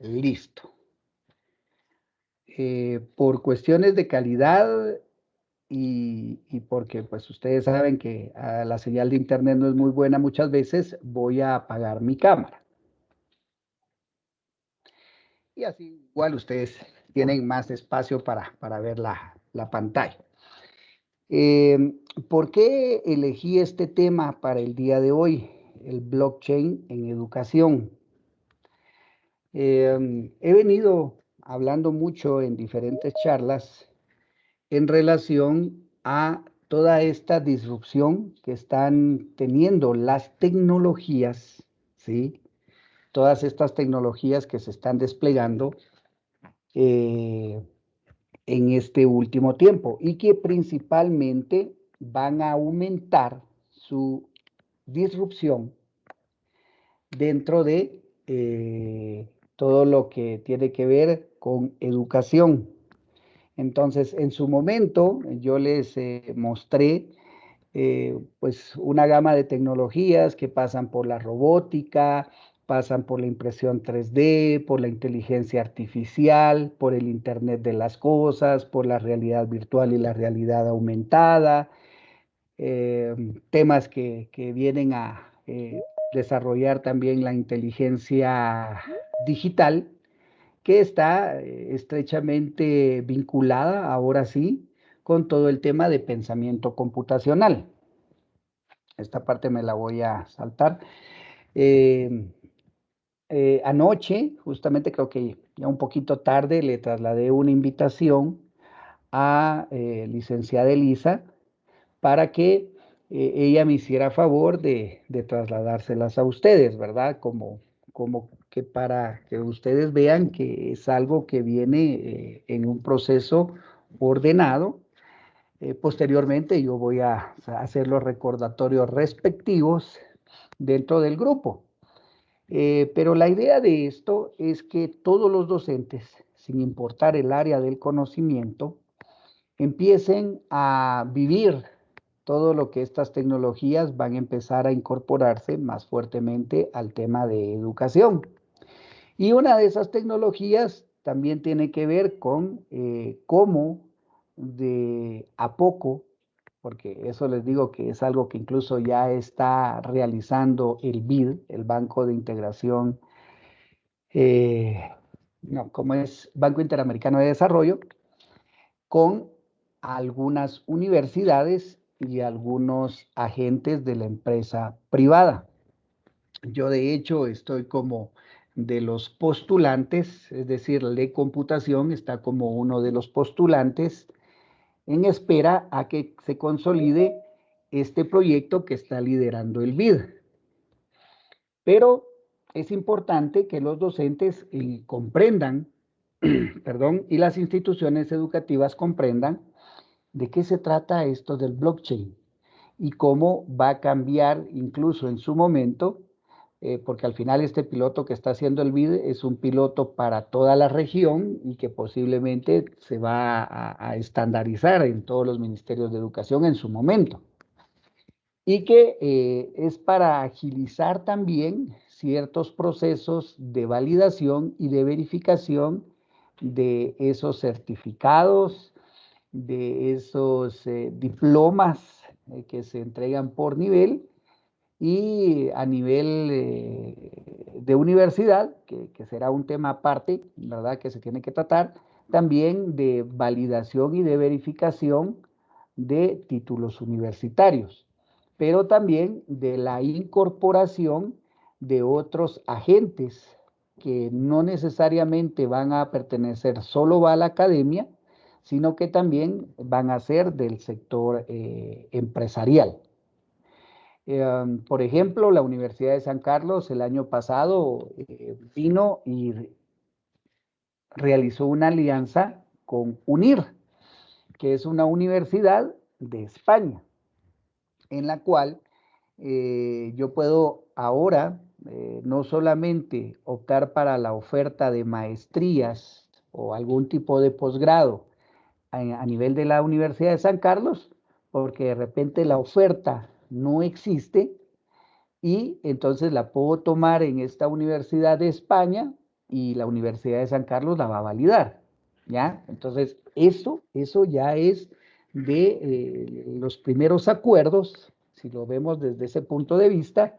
Listo. Eh, por cuestiones de calidad y, porque pues ustedes saben que ah, la señal de internet no es muy buena muchas veces, voy a apagar mi cámara. Y así igual ustedes tienen más espacio para, para ver la, la pantalla. Eh, ¿Por qué elegí este tema para el día de hoy? El blockchain en educación. Eh, he venido hablando mucho en diferentes charlas en relación a toda esta disrupción que están teniendo las tecnologías, ¿sí? Todas estas tecnologías que se están desplegando eh, en este último tiempo y que principalmente van a aumentar su disrupción dentro de eh, todo lo que tiene que ver con educación. Entonces, en su momento, yo les eh, mostré eh, pues una gama de tecnologías que pasan por la robótica, pasan por la impresión 3D, por la inteligencia artificial, por el Internet de las Cosas, por la realidad virtual y la realidad aumentada, eh, temas que, vienen a desarrollar también la inteligencia digital, que está eh, estrechamente vinculada, ahora sí, con todo el tema de pensamiento computacional. Esta parte me la voy a saltar. Eh, anoche, justamente creo que ya un poquito tarde, le trasladé una invitación a eh, licenciada Elisa para que eh, ella me hiciera favor de, trasladárselas a ustedes, ¿verdad? Como, como que para que ustedes vean que es algo que viene en un proceso ordenado. posteriormente yo voy a hacer los recordatorios respectivos dentro del grupo. Eh, pero la idea de esto es que todos los docentes, sin importar el área del conocimiento, empiecen a vivir todo lo que estas tecnologías van a empezar a incorporarse más fuertemente al tema de educación. Y una de esas tecnologías también tiene que ver con eh, cómo de a poco porque eso les digo que es algo que incluso ya está realizando el BID, el Banco de Integración, eh, no, como es Banco Interamericano de Desarrollo, con algunas universidades y algunos agentes de la empresa privada. Yo de hecho estoy como de los postulantes, es decir, de computación está como uno de los postulantes en espera a que se consolide este proyecto que está liderando el BID. Pero es importante que los docentes eh, comprendan, perdón, y las instituciones educativas comprendan de qué se trata esto del blockchain y cómo va a cambiar incluso en su momento eh, porque al final este piloto que está haciendo el BID es un piloto para toda la región y que posiblemente se va a, estandarizar en todos los ministerios de educación en su momento. Y que eh, es para agilizar también ciertos procesos de validación y de verificación de esos certificados, de esos eh, diplomas que se entregan por nivel y a nivel eh, de universidad, que, será un tema aparte, ¿verdad? Que se tiene que tratar, también de validación y de verificación de títulos universitarios, pero también de la incorporación de otros agentes que no necesariamente van a pertenecer solo a la academia, sino que también van a ser del sector eh, empresarial. Em, por ejemplo, la Universidad de San Carlos el año pasado eh, vino y realizó una alianza con UNIR, que es una universidad de España, en la cual eh, yo puedo ahora eh, no solamente optar para la oferta de maestrías o algún tipo de posgrado a nivel de la Universidad de San Carlos, porque de repente la oferta no existe y entonces la puedo tomar en esta Universidad de España y la Universidad de San Carlos la va a validar, ¿ya? Entonces, eso, eso ya es de eh, los primeros acuerdos, si lo vemos desde ese punto de vista,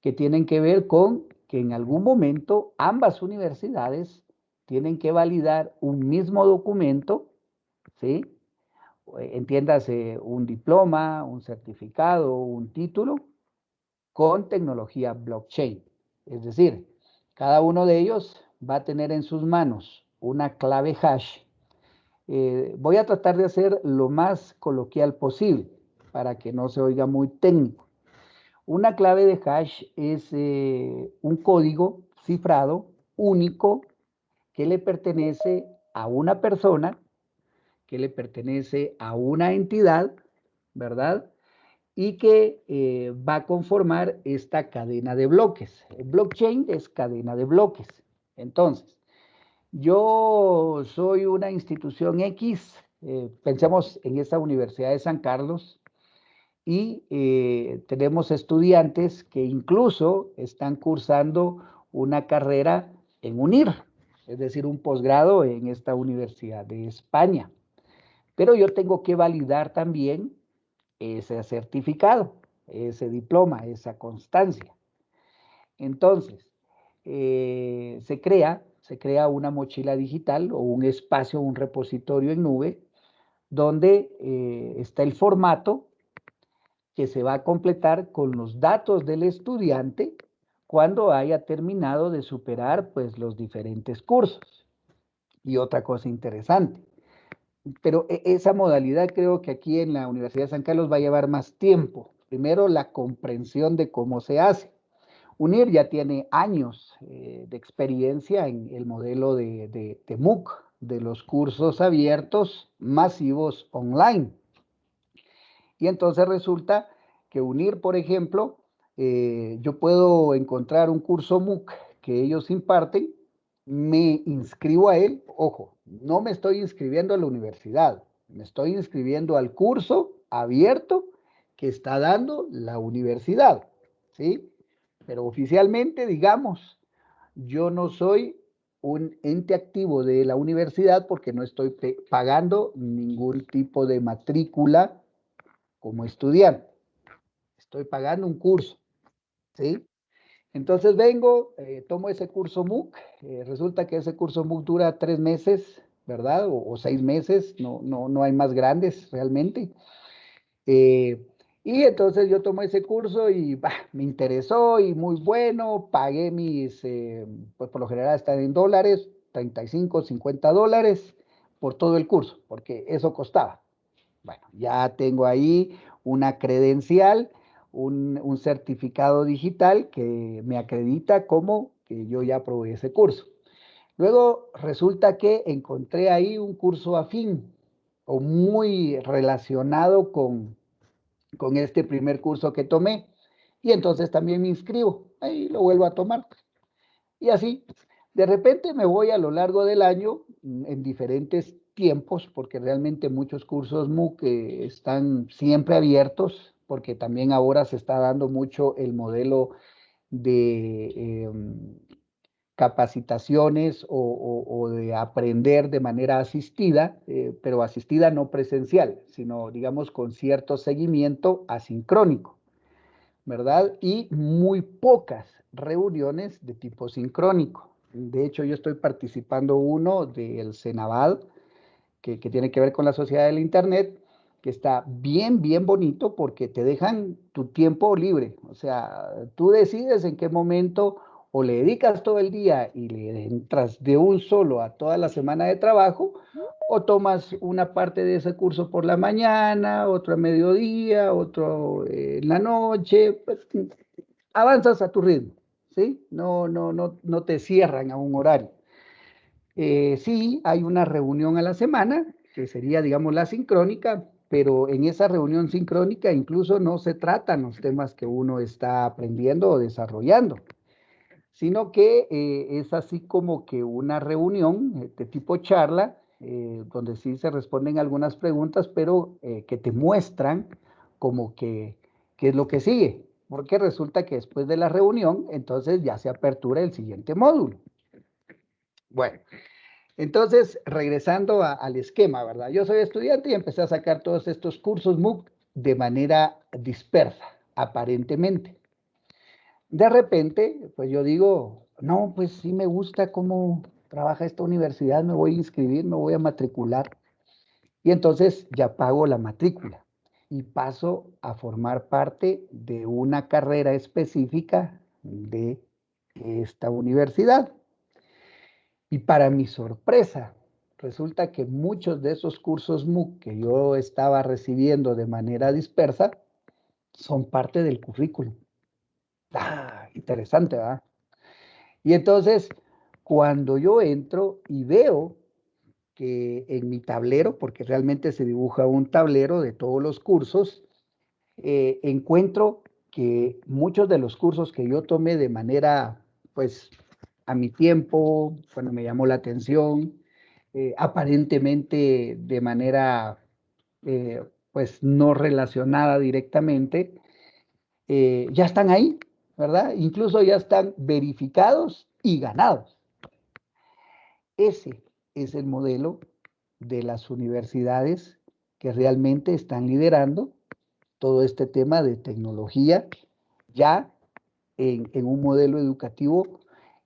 que tienen que ver con que en algún momento ambas universidades tienen que validar un mismo documento, ¿sí? Entiéndase un diploma, un certificado, un título, con tecnología blockchain. Es decir, cada uno de ellos va a tener en sus manos una clave hash. Eh, voy a tratar de hacer lo más coloquial posible para que no se oiga muy técnico. Una clave de hash es eh, un código cifrado único que le pertenece a una persona, que le pertenece a una entidad, ¿verdad? Y que eh, va a conformar esta cadena de bloques. Blockchain es cadena de bloques. Entonces, yo soy una institución X, eh, pensemos en esta Universidad de San Carlos, y eh, tenemos estudiantes que incluso están cursando una carrera en UNIR, es decir, un posgrado en esta Universidad de España. Pero yo tengo que validar también ese certificado, ese diploma, esa constancia. Entonces, eh, se crea, se crea una mochila digital o un espacio, un repositorio en nube, donde eh, está el formato que se va a completar con los datos del estudiante cuando haya terminado de superar pues los diferentes cursos. Y otra cosa interesante, pero e, esa modalidad creo que aquí en la Universidad de San Carlos va a llevar más tiempo. Primero, la comprensión de cómo se hace. UNIR ya tiene años eh, de experiencia en el modelo de, de, de MOOC, de los cursos abiertos masivos online. Y entonces resulta que unir, por ejemplo, eh, yo puedo encontrar un curso MOOC que ellos imparten, me inscribo a él, ojo, no me estoy inscribiendo a la universidad, me estoy inscribiendo al curso abierto que está dando la universidad, ¿sí? Pero oficialmente, digamos, yo no soy un ente activo de la universidad porque no estoy pagando ningún tipo de matrícula como estudiante. Estoy pagando un curso, ¿sí? Entonces vengo, eh, tomo ese curso MOOC, eh, resulta que ese curso MOOC dura tres meses, ¿verdad? O, seis meses, no, no, no hay más grandes realmente. Eh, y entonces yo tomo ese curso y me interesó y muy bueno, pagué mis, pues por lo general están en dólares, 35, 50 dólares por todo el curso, porque eso costaba. Bueno, ya tengo ahí una credencial, un, certificado digital que me acredita como que yo ya probé ese curso. Luego resulta que encontré ahí un curso afín o muy relacionado con, con este primer curso que tomé. Y entonces también me inscribo, ahí lo vuelvo a tomar. Y así, de repente me voy a lo largo del año en diferentes tiempos, porque realmente muchos cursos MOOC están siempre abiertos, porque también ahora se está dando mucho el modelo de em, capacitaciones o, de aprender de manera asistida, eh, pero asistida no presencial, sino digamos con cierto seguimiento asincrónico, ¿verdad? Y muy pocas reuniones de tipo sincrónico. De hecho, yo estoy participando uno del Senavad, que, tiene que ver con la sociedad del Internet, que está bien, bien bonito porque te dejan tu tiempo libre. O sea, tú decides en qué momento o le dedicas todo el día y le entras de un solo a toda la semana de trabajo, o tomas una parte de ese curso por la mañana, otro a mediodía, otro en la noche, pues, avanzas a tu ritmo, ¿sí? No, no, no, no te cierran a un horario. Eh, sí, hay una reunión a la semana, que sería, digamos, la sincrónica, pero en esa reunión sincrónica incluso no se tratan los temas que uno está aprendiendo o desarrollando, sino que eh, es así como que una reunión de tipo charla, eh, donde sí se responden algunas preguntas, pero que te muestran como que qué es lo que sigue, porque resulta que después de la reunión, entonces ya se apertura el siguiente módulo. Bueno, entonces, regresando al esquema, ¿verdad? Yo soy estudiante y empecé a sacar todos estos cursos MOOC de manera dispersa, aparentemente. De repente, pues yo digo, no, pues sí me gusta cómo trabaja esta universidad, me voy a inscribir, me voy a matricular. Y entonces ya pago la matrícula y paso a formar parte de una carrera específica de esta universidad. Y para mi sorpresa, resulta que muchos de esos cursos MOOC que yo estaba recibiendo de manera dispersa son parte del currículum. Ah, interesante, ¿verdad? Y entonces, cuando yo entro y veo que en mi tablero, porque realmente se dibuja un tablero de todos los cursos, eh, encuentro que muchos de los cursos que yo tomé de manera, pues, a mi tiempo, cuando me llamó la atención, eh, aparentemente de manera, eh, pues, no relacionada directamente, ya están ahí, ¿verdad? Incluso ya están verificados y ganados. Ese es el modelo de las universidades que realmente están liderando todo este tema de tecnología ya en, un modelo educativo.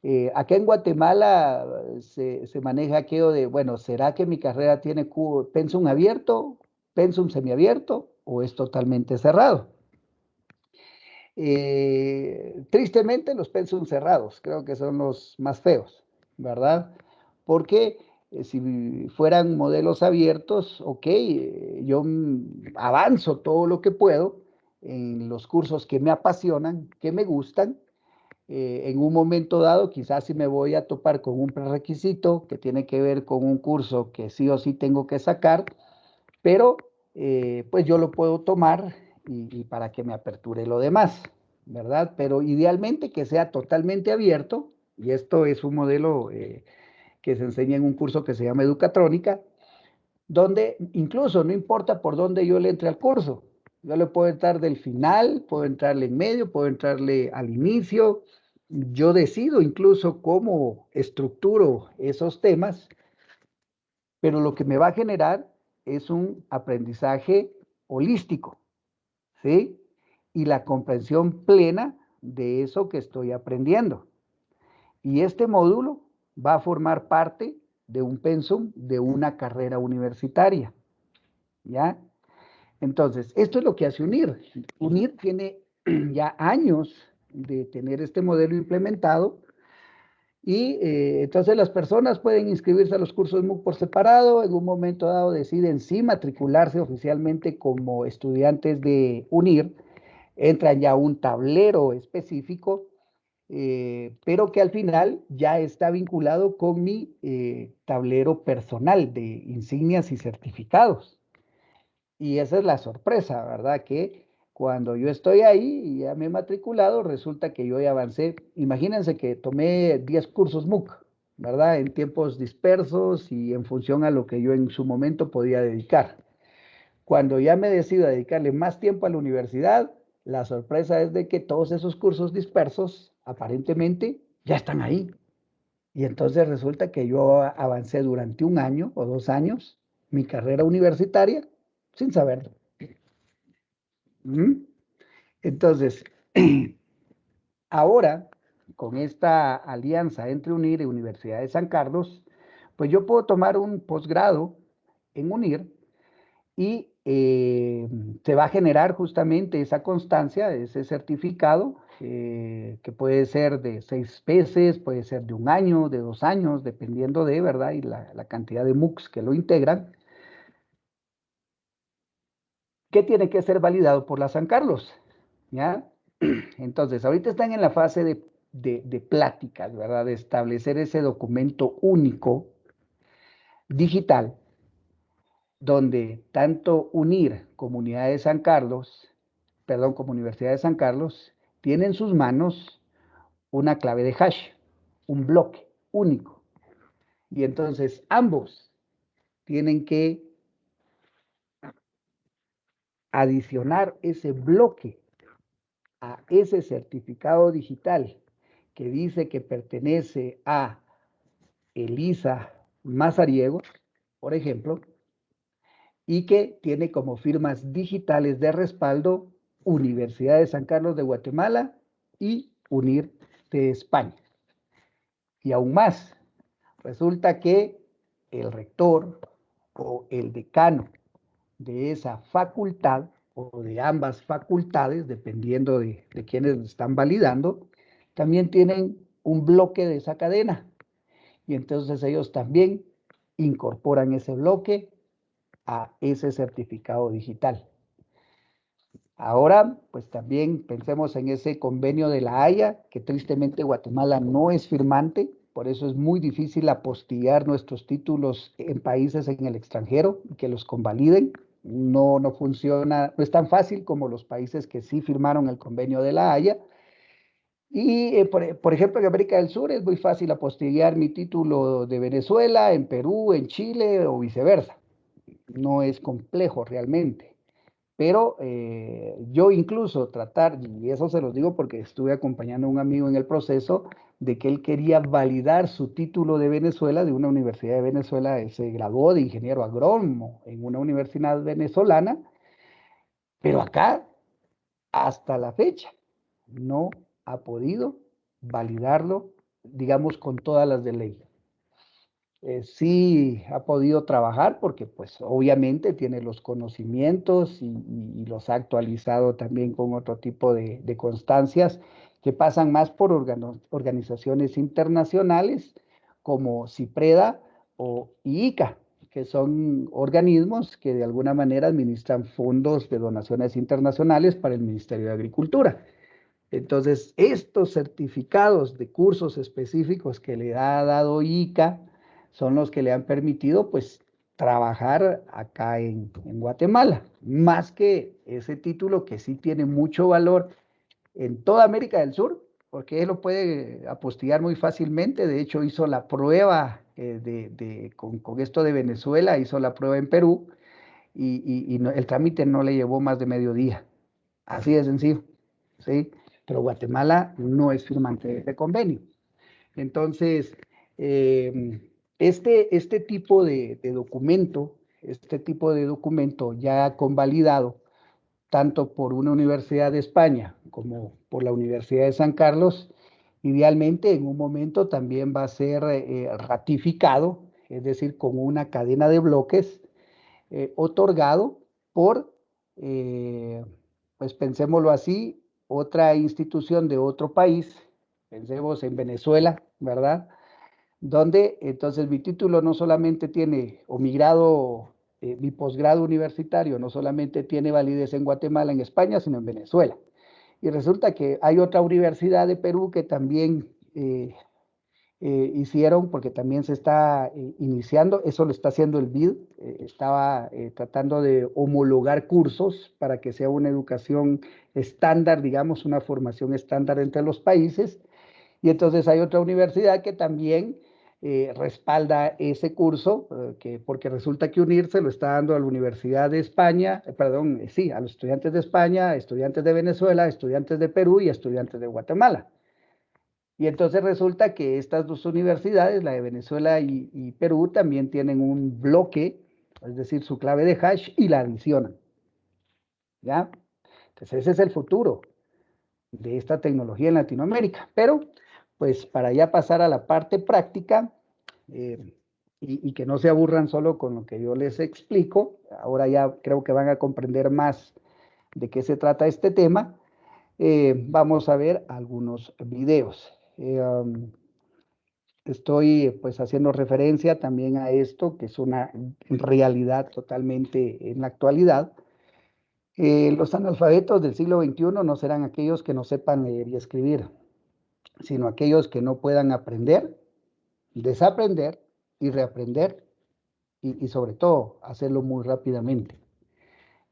Eh, acá en Guatemala se, se, maneja aquello de, bueno, ¿será que mi carrera tiene pensum abierto, pensum semiabierto o es totalmente cerrado? Eh, tristemente los pensum cerrados creo que son los más feos, ¿verdad? Porque eh, si fueran modelos abiertos, ok, eh, yo avanzo todo lo que puedo en los cursos que me apasionan, que me gustan. En un momento dado, quizás si me voy a topar con un prerequisito que tiene que ver con un curso que sí o sí tengo que sacar, pero pues yo lo puedo tomar y, para que me aperture lo demás, ¿verdad? Pero idealmente que sea totalmente abierto, y esto es un modelo eh, que se enseña en un curso que se llama Educatrónica, donde incluso no importa por dónde yo le entre al curso, yo le puedo entrar del final, puedo entrarle en medio, puedo entrarle al inicio, yo decido incluso cómo estructuro esos temas, pero lo que me va a generar es un aprendizaje holístico, ¿sí? Y la comprensión plena de eso que estoy aprendiendo. Y este módulo va a formar parte de un pensum de una carrera universitaria. ¿Ya? Entonces, esto es lo que hace UNIR. UNIR tiene ya años de tener este modelo implementado y eh, entonces las personas pueden inscribirse a los cursos MOOC por separado, en un momento dado deciden sí matricularse oficialmente como estudiantes de UNIR, entran ya a un tablero específico, eh, pero que al final ya está vinculado con mi eh, tablero personal de insignias y certificados. Y esa es la sorpresa, ¿verdad? Que cuando yo estoy ahí y ya me he matriculado, resulta que yo ya avancé. Imagínense que tomé 10 cursos MOOC, ¿verdad? En tiempos dispersos y en función a lo que yo en su momento podía dedicar. Cuando ya me decido a dedicarle más tiempo a la universidad, la sorpresa es de que todos esos cursos dispersos aparentemente ya están ahí. Y entonces resulta que yo avancé durante un año o dos años mi carrera universitaria sin saberlo. Entonces, ahora, con esta alianza entre UNIR y Universidad de San Carlos, pues yo puedo tomar un posgrado en UNIR y eh, se va a generar justamente esa constancia, ese certificado, eh, que puede ser de seis meses, puede ser de un año, de dos años, dependiendo de, ¿verdad? Y la, la cantidad de MOOCs que lo integran. ¿Qué tiene que ser validado por la San Carlos? ¿Ya? Entonces, ahorita están en la fase de, de, pláticas, ¿verdad? De establecer ese documento único, digital, donde tanto UNIR, Comunidad de San Carlos, perdón, como Universidad de San Carlos, tiene en sus manos una clave de hash, un bloque único. Y entonces ambos tienen que adicionar ese bloque a ese certificado digital que dice que pertenece a Elisa Mazariego, por ejemplo, y que tiene como firmas digitales de respaldo Universidad de San Carlos de Guatemala y UNIR de España. Y aún más, resulta que el rector o el decano de esa facultad o de ambas facultades, dependiendo de, de quienes están validando, también tienen un bloque de esa cadena. Y entonces ellos también incorporan ese bloque a ese certificado digital. Ahora, pues también pensemos en ese convenio de la Haya, que tristemente Guatemala no es firmante, por eso es muy difícil apostillar nuestros títulos en países en el extranjero que los convaliden. No, no funciona, no es tan fácil como los países que sí firmaron el convenio de la Haya. Y, eh, por, por, ejemplo, en América del Sur es muy fácil apostillar mi título de Venezuela, en Perú, en Chile o viceversa. No es complejo realmente. Pero eh, yo incluso tratar, y eso se los digo porque estuve acompañando a un amigo en el proceso, de que él quería validar su título de Venezuela, de una universidad de Venezuela, él se graduó de ingeniero agrónomo en una universidad venezolana, pero acá, hasta la fecha, no ha podido validarlo, digamos, con todas las de ley. Eh, sí ha podido trabajar porque pues obviamente tiene los conocimientos y, los ha actualizado también con otro tipo de, constancias que pasan más por organizaciones internacionales como CIPREDA o IICA, que son organismos que de alguna manera administran fondos de donaciones internacionales para el Ministerio de Agricultura. Entonces, estos certificados de cursos específicos que le ha dado IICA, son los que le han permitido pues trabajar acá en, Guatemala, más que ese título que sí tiene mucho valor en toda América del Sur, porque él lo puede apostillar muy fácilmente, de hecho hizo la prueba eh, de, con, esto de Venezuela, hizo la prueba en Perú y, el trámite no le llevó más de medio día, así de sencillo, ¿sí? Pero Guatemala no es firmante de convenio. Entonces, eh, este, este tipo de, documento, este tipo de documento ya convalidado, tanto por una universidad de España como por la Universidad de San Carlos, idealmente en un momento también va a ser eh, ratificado, es decir, con una cadena de bloques eh, otorgado por, eh, pues pensémoslo así, otra institución de otro país, pensemos en Venezuela, ¿verdad? donde entonces mi título no solamente tiene, o mi grado, eh, mi posgrado universitario no solamente tiene validez en Guatemala, en España, sino en Venezuela. Y resulta que hay otra universidad de Perú que también eh, eh, hicieron, porque también se está iniciando, eso lo está haciendo el BID, estaba tratando de homologar cursos para que sea una educación estándar, digamos, una formación estándar entre los países. Y entonces hay otra universidad que también eh, respalda ese curso, eh, que, porque resulta que UNIR se lo está dando a la Universidad de España, eh, perdón, sí, a los estudiantes de España, estudiantes de Venezuela, estudiantes de Perú y estudiantes de Guatemala. Y entonces resulta que estas dos universidades, la de Venezuela y, y Perú, también tienen un bloque, es decir, su clave de hash y la adicionan. ¿Ya? Entonces ese es el futuro de esta tecnología en Latinoamérica. Pero pues para ya pasar a la parte práctica eh, y, que no se aburran solo con lo que yo les explico, ahora ya creo que van a comprender más de qué se trata este tema, eh, vamos a ver algunos videos. Eh, um, estoy pues haciendo referencia también a esto, que es una realidad totalmente en la actualidad. los analfabetos del siglo XXI no serán aquellos que no sepan leer y escribir sino aquellos que no puedan aprender, desaprender y reaprender y, sobre todo hacerlo muy rápidamente.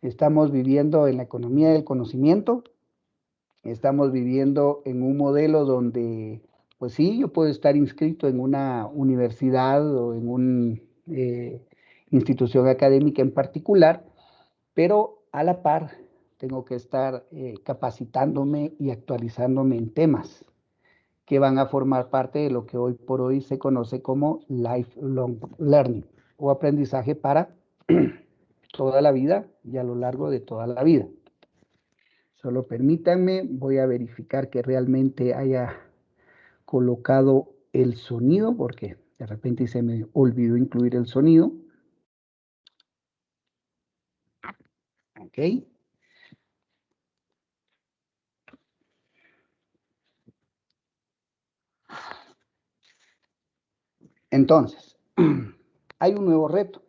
Estamos viviendo en la economía del conocimiento, estamos viviendo en un modelo donde, pues sí, yo puedo estar inscrito en una universidad o en una eh, institución académica en particular, pero a la par tengo que estar eh, capacitándome y actualizándome en temas que van a formar parte de lo que hoy por hoy se conoce como lifelong learning o aprendizaje para toda la vida y a lo largo de toda la vida. Solo permítanme, voy a verificar que realmente haya colocado el sonido porque de repente se me olvidó incluir el sonido. Ok. Entonces, hay un nuevo reto.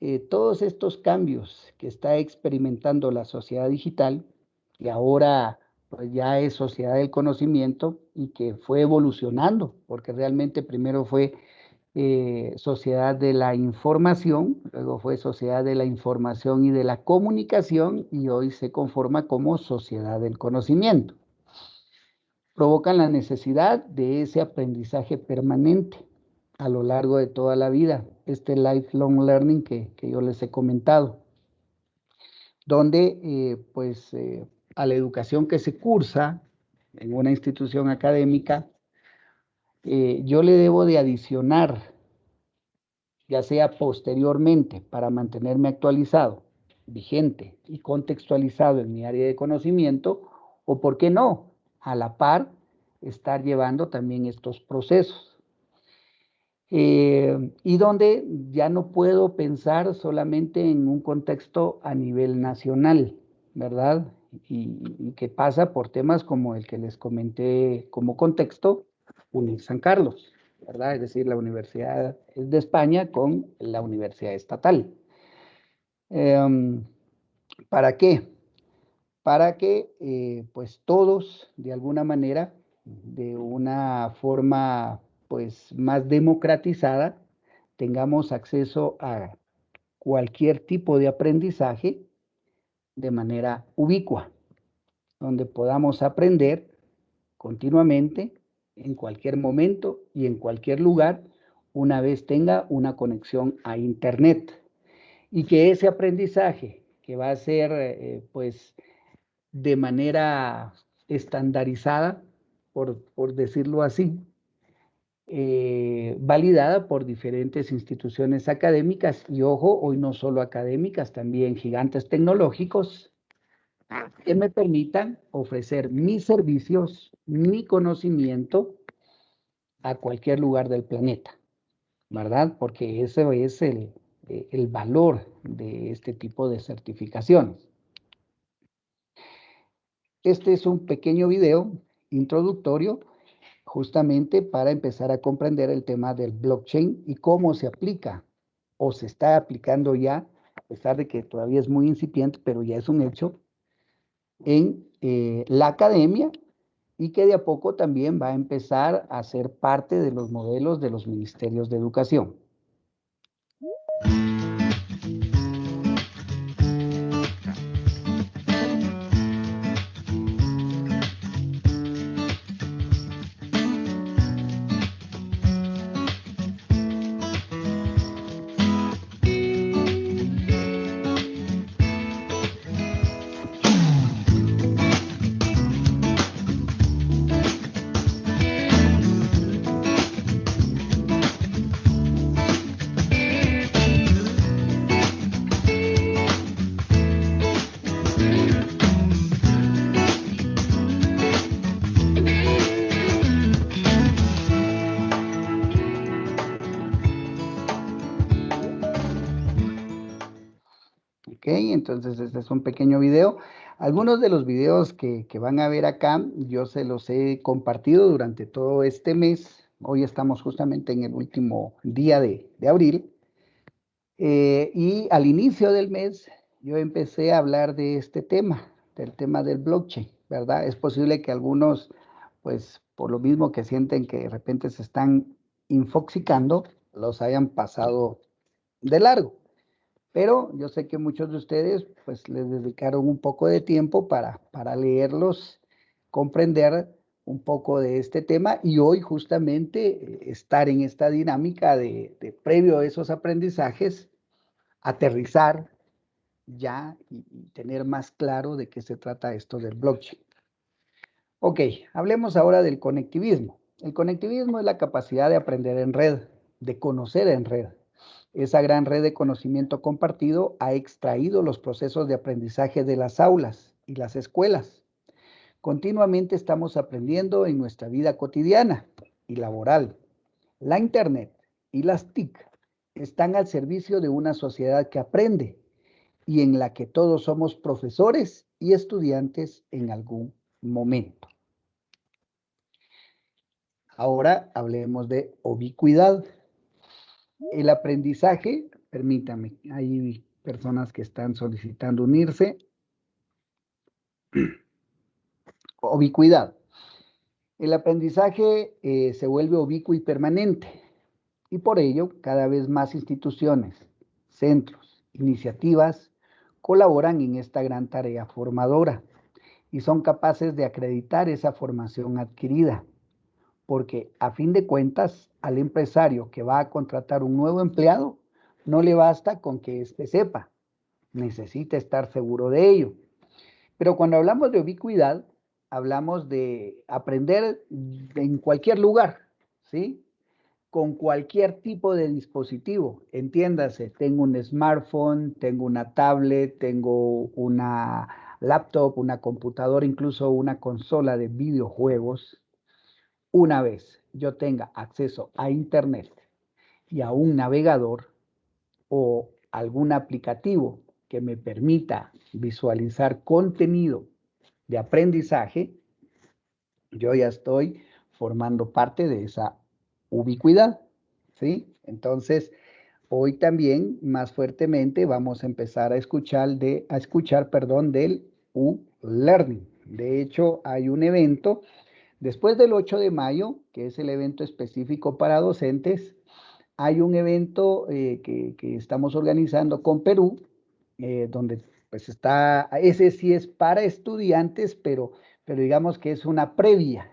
Eh, todos estos cambios que está experimentando la sociedad digital, y ahora pues ya es sociedad del conocimiento y que fue evolucionando, porque realmente primero fue eh, sociedad de la información, luego fue sociedad de la información y de la comunicación y hoy se conforma como sociedad del conocimiento. Provocan la necesidad de ese aprendizaje permanente a lo largo de toda la vida, este lifelong learning que, yo les he comentado, donde eh, pues eh, a la educación que se cursa en una institución académica, eh, yo le debo de adicionar, ya sea posteriormente, para mantenerme actualizado, vigente y contextualizado en mi área de conocimiento, o por qué no, a la par, estar llevando también estos procesos. Eh, y donde ya no puedo pensar solamente en un contexto a nivel nacional, ¿verdad? y, que pasa por temas como el que les comenté como contexto, UNIR San Carlos, ¿verdad? Es decir, la Universidad de España con la Universidad Estatal. Em, ¿Para qué? Para que eh, pues todos, de alguna manera, de una forma pues más democratizada, tengamos acceso a cualquier tipo de aprendizaje de manera ubicua, donde podamos aprender continuamente, en cualquier momento y en cualquier lugar, una vez tenga una conexión a Internet. Y que ese aprendizaje, que va a ser eh, pues de manera estandarizada, por, por decirlo así, eh, validada por diferentes instituciones académicas y ojo, hoy no solo académicas, también gigantes tecnológicos que me permitan ofrecer mis servicios, mi conocimiento a cualquier lugar del planeta, ¿verdad? Porque ese es el, el valor de este tipo de certificaciones. Este es un pequeño video introductorio justamente para empezar a comprender el tema del blockchain y cómo se aplica o se está aplicando ya, a pesar de que todavía es muy incipiente, pero ya es un hecho, en eh, la academia y que de a poco también va a empezar a ser parte de los modelos de los ministerios de educación. Entonces, este es un pequeño video. Algunos de los videos que, van a ver acá, yo se los he compartido durante todo este mes. Hoy estamos justamente en el último día de, abril. Eh, y al inicio del mes, yo empecé a hablar de este tema, del tema del blockchain, ¿verdad? Es posible que algunos, pues, por lo mismo que sienten que de repente se están infoxicando, los hayan pasado de largo. Pero yo sé que muchos de ustedes pues les dedicaron un poco de tiempo para, para leerlos, comprender un poco de este tema y hoy justamente eh, estar en esta dinámica de, previo a esos aprendizajes, aterrizar ya y, tener más claro de qué se trata esto del blockchain. Ok, hablemos ahora del conectivismo. El conectivismo es la capacidad de aprender en red, de conocer en red. Esa gran red de conocimiento compartido ha extraído los procesos de aprendizaje de las aulas y las escuelas. Continuamente estamos aprendiendo en nuestra vida cotidiana y laboral. La Internet y las TIC están al servicio de una sociedad que aprende y en la que todos somos profesores y estudiantes en algún momento. Ahora hablemos de ubicuidad. El aprendizaje, permítame, hay personas que están solicitando unirse. Ubicuidad. El aprendizaje eh, se vuelve ubicuo y permanente y por ello cada vez más instituciones, centros, iniciativas colaboran en esta gran tarea formadora y son capaces de acreditar esa formación adquirida porque a fin de cuentas al empresario que va a contratar un nuevo empleado, no le basta con que éste sepa, necesita estar seguro de ello. Pero cuando hablamos de ubicuidad, hablamos de aprender en cualquier lugar, ¿sí? Con cualquier tipo de dispositivo. Entiéndase, tengo un smartphone, tengo una tablet, tengo una laptop, una computadora, incluso una consola de videojuegos, una vez yo tenga acceso a Internet y a un navegador o algún aplicativo que me permita visualizar contenido de aprendizaje, yo ya estoy formando parte de esa ubicuidad, ¿sí? Entonces, hoy también más fuertemente vamos a empezar a escuchar, de, a escuchar perdón, del U-Learning. De hecho, hay un evento Después del 8 de mayo, que es el evento específico para docentes, hay un evento eh, que, estamos organizando con Perú, eh, donde pues está, ese sí es para estudiantes, pero, pero digamos que es una previa.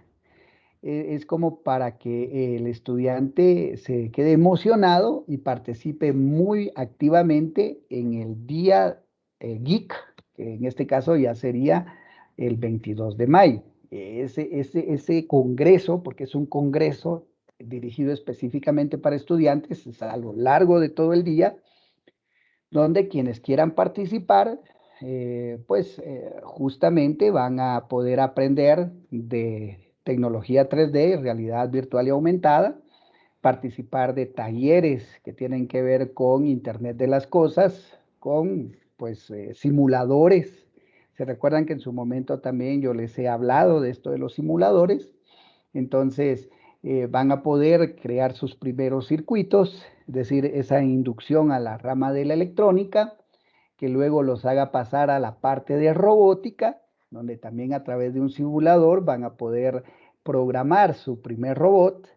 E, es como para que el estudiante se quede emocionado y participe muy activamente en el día eh, geek, que en este caso ya sería el 22 de mayo ese, ese, ese congreso, porque es un congreso dirigido específicamente para estudiantes, es a lo largo de todo el día, donde quienes quieran participar, eh, pues eh, justamente van a poder aprender de tecnología 3D, realidad virtual y aumentada, participar de talleres que tienen que ver con Internet de las Cosas, con pues eh, simuladores se recuerdan que en su momento también yo les he hablado de esto de los simuladores. Entonces, eh, van a poder crear sus primeros circuitos, es decir, esa inducción a la rama de la electrónica, que luego los haga pasar a la parte de robótica, donde también a través de un simulador van a poder programar su primer robot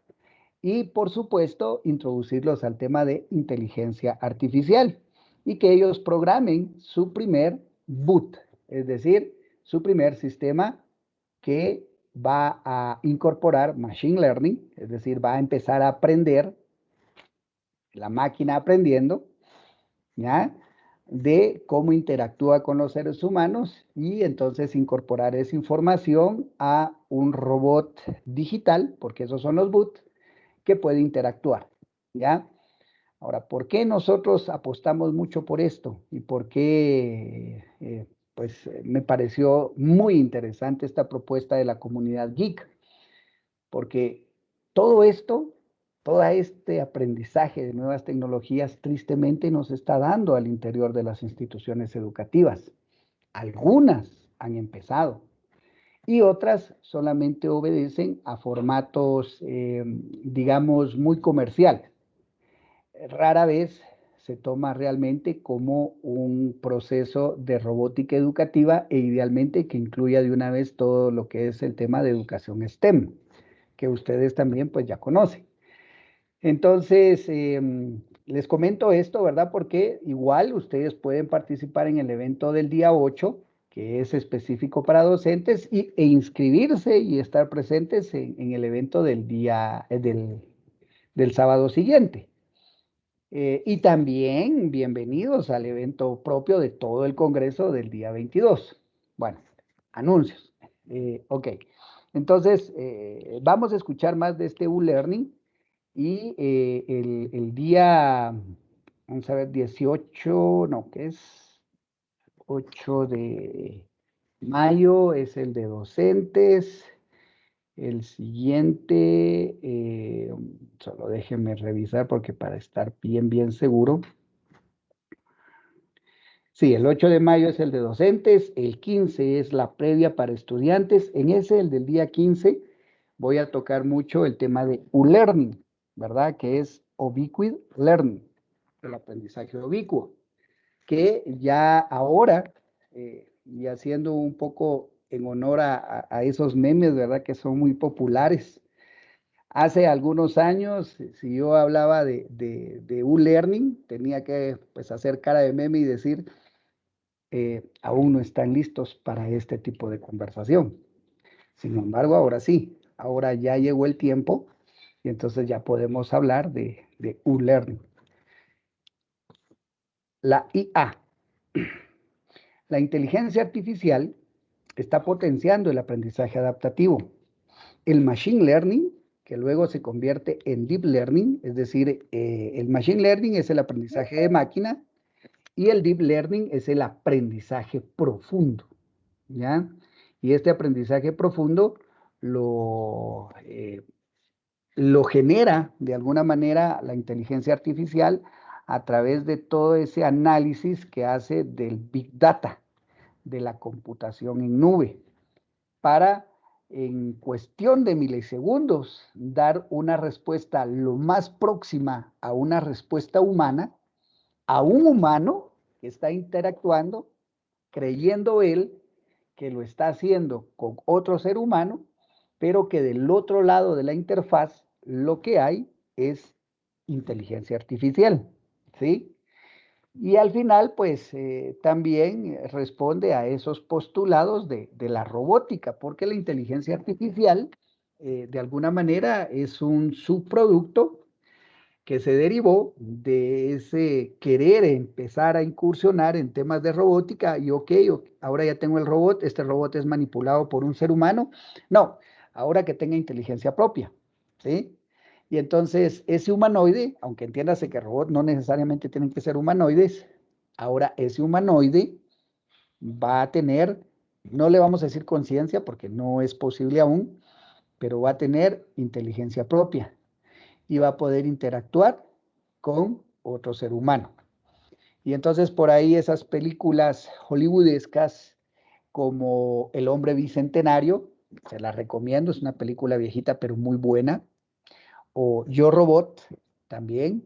y, por supuesto, introducirlos al tema de inteligencia artificial y que ellos programen su primer boot, es decir, su primer sistema que va a incorporar Machine Learning, es decir, va a empezar a aprender, la máquina aprendiendo, ¿ya? de cómo interactúa con los seres humanos y entonces incorporar esa información a un robot digital, porque esos son los bots, que puede interactuar, ¿ya? Ahora, ¿por qué nosotros apostamos mucho por esto? ¿Y por qué eh, pues eh, me pareció muy interesante esta propuesta de la comunidad geek, porque todo esto, todo este aprendizaje de nuevas tecnologías tristemente nos está dando al interior de las instituciones educativas. Algunas han empezado y otras solamente obedecen a formatos, em, digamos, muy comerciales. Rara vez se toma realmente como un proceso de robótica educativa e idealmente que incluya de una vez todo lo que es el tema de educación STEM, que ustedes también pues ya conocen. Entonces, em, les comento esto, ¿verdad? Porque igual ustedes pueden participar en el evento del día 8, que es específico para docentes, y, e inscribirse y estar presentes en, el evento del día, eh, del, del sábado siguiente. Eh, y también bienvenidos al evento propio de todo el Congreso del día 22. Bueno, anuncios. Eh, ok. Entonces, eh, vamos a escuchar más de este U-Learning y el, día, vamos a ver, 18, no, ¿qué es? 8 de mayo es el de docentes. El siguiente, eh, solo déjenme revisar porque para estar bien, bien seguro. Sí, el 8 de mayo es el de docentes, el 15 es la previa para estudiantes. En ese, el del día 15, voy a tocar mucho el tema de U-Learning, ¿verdad? Que es Ubiquid Learning, el aprendizaje ubicuo, que ya ahora, eh, y haciendo un poco en honor a, esos memes, ¿verdad? Que son muy populares. Hace algunos años, si yo hablaba de, de, U-Learning, tenía que pues, hacer cara de meme y decir, eh, aún no están listos para este tipo de conversación. Sin embargo, ahora sí, ahora ya llegó el tiempo y entonces ya podemos hablar de, de U-Learning. La IA, la inteligencia artificial, está potenciando el aprendizaje adaptativo. El machine learning, que luego se convierte en deep learning, es decir, eh, el machine learning es el aprendizaje de máquina y el deep learning es el aprendizaje profundo, ¿ya? Y este aprendizaje profundo lo, eh, lo genera de alguna manera la inteligencia artificial a través de todo ese análisis que hace del big data, de la computación en nube para en cuestión de milisegundos dar una respuesta lo más próxima a una respuesta humana a un humano que está interactuando creyendo él que lo está haciendo con otro ser humano, pero que del otro lado de la interfaz lo que hay es inteligencia artificial, ¿sí? Y al final, pues eh, también responde a esos postulados de, la robótica, porque la inteligencia artificial, eh, de alguna manera, es un subproducto que se derivó de ese querer empezar a incursionar en temas de robótica y ok, ahora ya tengo el robot, este robot es manipulado por un ser humano. No, ahora que tenga inteligencia propia, ¿sí? Y entonces ese humanoide, aunque entiéndase que robots no necesariamente tienen que ser humanoides, ahora ese humanoide va a tener, no le vamos a decir conciencia porque no es posible aún, pero va a tener inteligencia propia y va a poder interactuar con otro ser humano. Y entonces por ahí esas películas hollywoodescas como El hombre bicentenario, se las recomiendo, es una película viejita pero muy buena, o Yo Robot, también,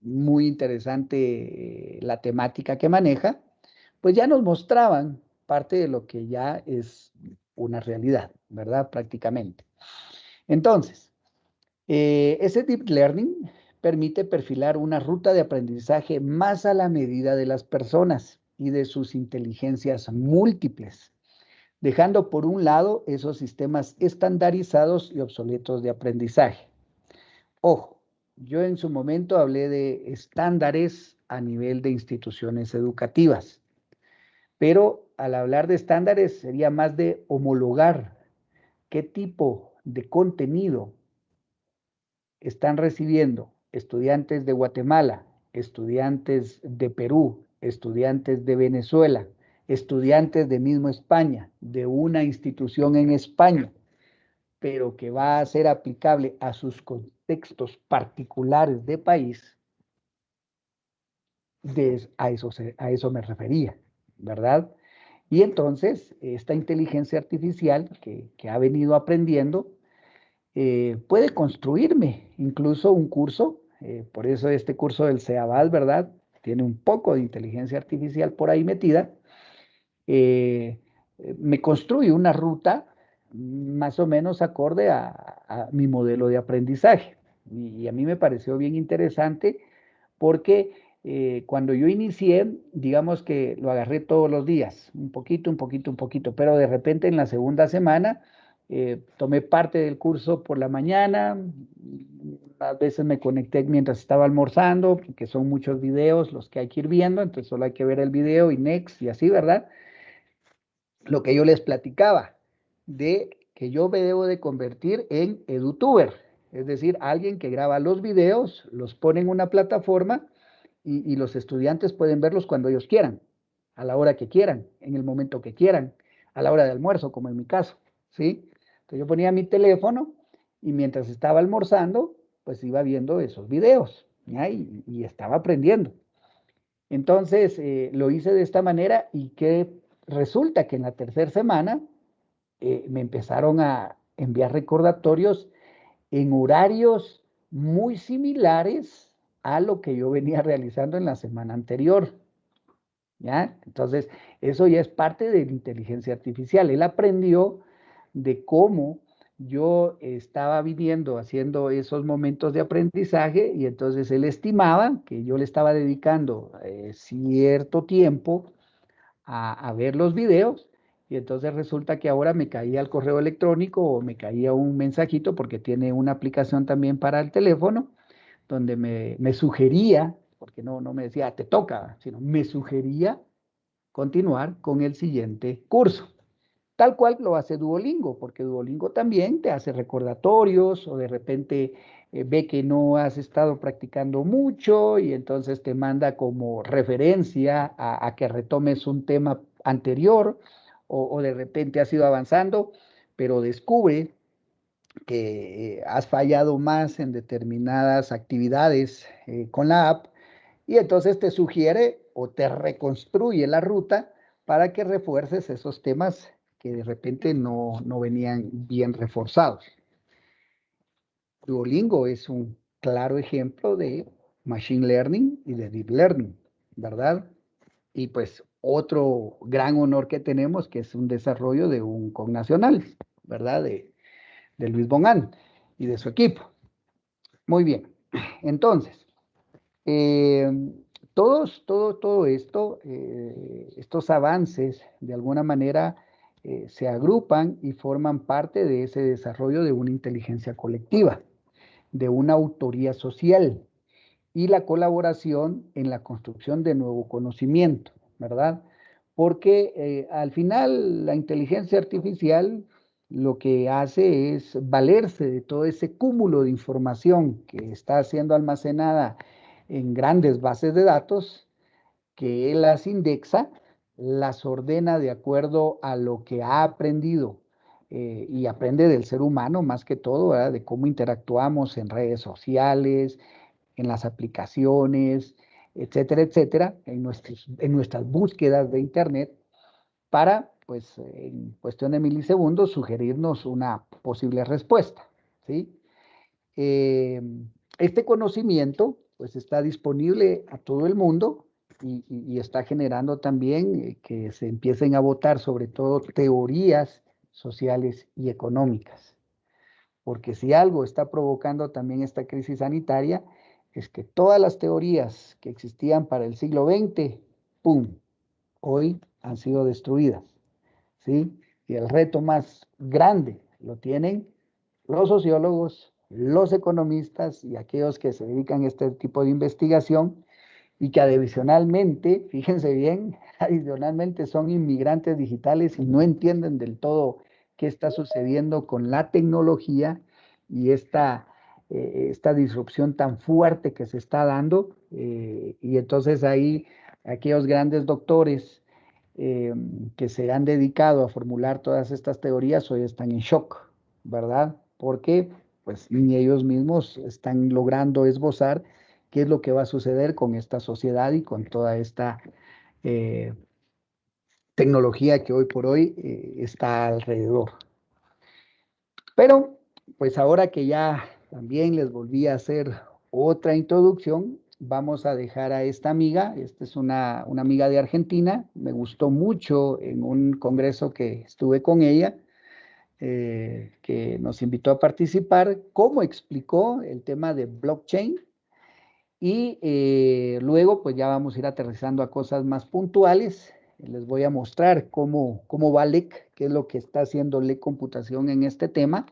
muy interesante eh, la temática que maneja, pues ya nos mostraban parte de lo que ya es una realidad, ¿verdad? Prácticamente. Entonces, eh, ese deep learning permite perfilar una ruta de aprendizaje más a la medida de las personas y de sus inteligencias múltiples, dejando por un lado esos sistemas estandarizados y obsoletos de aprendizaje. Ojo, yo en su momento hablé de estándares a nivel de instituciones educativas, pero al hablar de estándares sería más de homologar qué tipo de contenido están recibiendo estudiantes de Guatemala, estudiantes de Perú, estudiantes de Venezuela, estudiantes de mismo España, de una institución en España, pero que va a ser aplicable a sus textos particulares de país, a, eso me refería, ¿verdad? Y entonces, esta inteligencia artificial que, ha venido aprendiendo eh, puede construirme incluso un curso, eh, por eso este curso del CEABAL, ¿verdad? Tiene un poco de inteligencia artificial por ahí metida. Eh, me construye una ruta más o menos acorde a mi modelo de aprendizaje. Y, a mí me pareció bien interesante porque eh, cuando yo inicié, digamos que lo agarré todos los días, un poquito, un poquito, un poquito, pero de repente en la segunda semana eh, tomé parte del curso por la mañana, a veces me conecté mientras estaba almorzando, porque son muchos videos los que hay que ir viendo, entonces solo hay que ver el video y next y así, ¿verdad? Lo que yo les platicaba de que yo me debo de convertir en edutuber, es decir, alguien que graba los videos, los pone en una plataforma y, los estudiantes pueden verlos cuando ellos quieran, a la hora que quieran, en el momento que quieran, a la hora de almuerzo, como en mi caso, ¿sí? Entonces yo ponía mi teléfono y mientras estaba almorzando, pues iba viendo esos videos y, estaba aprendiendo. Entonces eh, lo hice de esta manera y que resulta que en la tercera semana eh, me empezaron a enviar recordatorios en horarios muy similares a lo que yo venía realizando en la semana anterior. ¿Ya? Entonces, eso ya es parte de la inteligencia artificial. Él aprendió de cómo yo estaba viviendo, haciendo esos momentos de aprendizaje y entonces él estimaba que yo le estaba dedicando eh, cierto tiempo a, ver los videos y entonces resulta que ahora me caía el correo electrónico o me caía un mensajito porque tiene una aplicación también para el teléfono donde me, me sugería, porque no, no me decía te toca, sino me sugería continuar con el siguiente curso. Tal cual lo hace Duolingo, porque Duolingo también te hace recordatorios o de repente eh, ve que no has estado practicando mucho y entonces te manda como referencia a, que retomes un tema anterior o, de repente has ido avanzando, pero descubre que eh, has fallado más en determinadas actividades eh, con la app y entonces te sugiere o te reconstruye la ruta para que refuerces esos temas que de repente no, no venían bien reforzados. Duolingo es un claro ejemplo de Machine Learning y de Deep Learning, ¿verdad? Y pues otro gran honor que tenemos, que es un desarrollo de un connacional, ¿verdad? De, Luis Bonán y de su equipo. Muy bien, entonces, eh, todos, todo, todo esto, eh, estos avances, de alguna manera, eh, se agrupan y forman parte de ese desarrollo de una inteligencia colectiva, de una autoría social y la colaboración en la construcción de nuevo conocimiento, ¿verdad? Porque eh, al final la inteligencia artificial lo que hace es valerse de todo ese cúmulo de información que está siendo almacenada en grandes bases de datos, que las indexa las ordena de acuerdo a lo que ha aprendido eh, y aprende del ser humano más que todo, de cómo interactuamos en redes sociales, en las aplicaciones, etcétera, etcétera, en, en nuestras búsquedas de Internet, para, pues, en cuestión de milisegundos, sugerirnos una posible respuesta. ¿sí? Eh, este conocimiento, pues, está disponible a todo el mundo y, está generando también que se empiecen a votar sobre todo teorías sociales y económicas. Porque si algo está provocando también esta crisis sanitaria, es que todas las teorías que existían para el siglo XX, ¡pum!, hoy han sido destruidas. ¿sí? Y el reto más grande lo tienen los sociólogos, los economistas y aquellos que se dedican a este tipo de investigación, y que adicionalmente, fíjense bien, adicionalmente son inmigrantes digitales y no entienden del todo qué está sucediendo con la tecnología y esta, eh, esta disrupción tan fuerte que se está dando. Eh, y entonces ahí aquellos grandes doctores eh, que se han dedicado a formular todas estas teorías hoy están en shock, ¿verdad? Porque pues ni ellos mismos están logrando esbozar qué es lo que va a suceder con esta sociedad y con toda esta tecnología que hoy por hoy está alrededor. Pero, pues ahora que ya también les volví a hacer otra introducción, vamos a dejar a esta amiga, esta es una, una amiga de Argentina, me gustó mucho en un congreso que estuve con ella, eh, que nos invitó a participar, cómo explicó el tema de blockchain y eh, luego, pues ya vamos a ir aterrizando a cosas más puntuales. Les voy a mostrar cómo, cómo va LEC, qué es lo que está haciendo LEC Computación en este tema.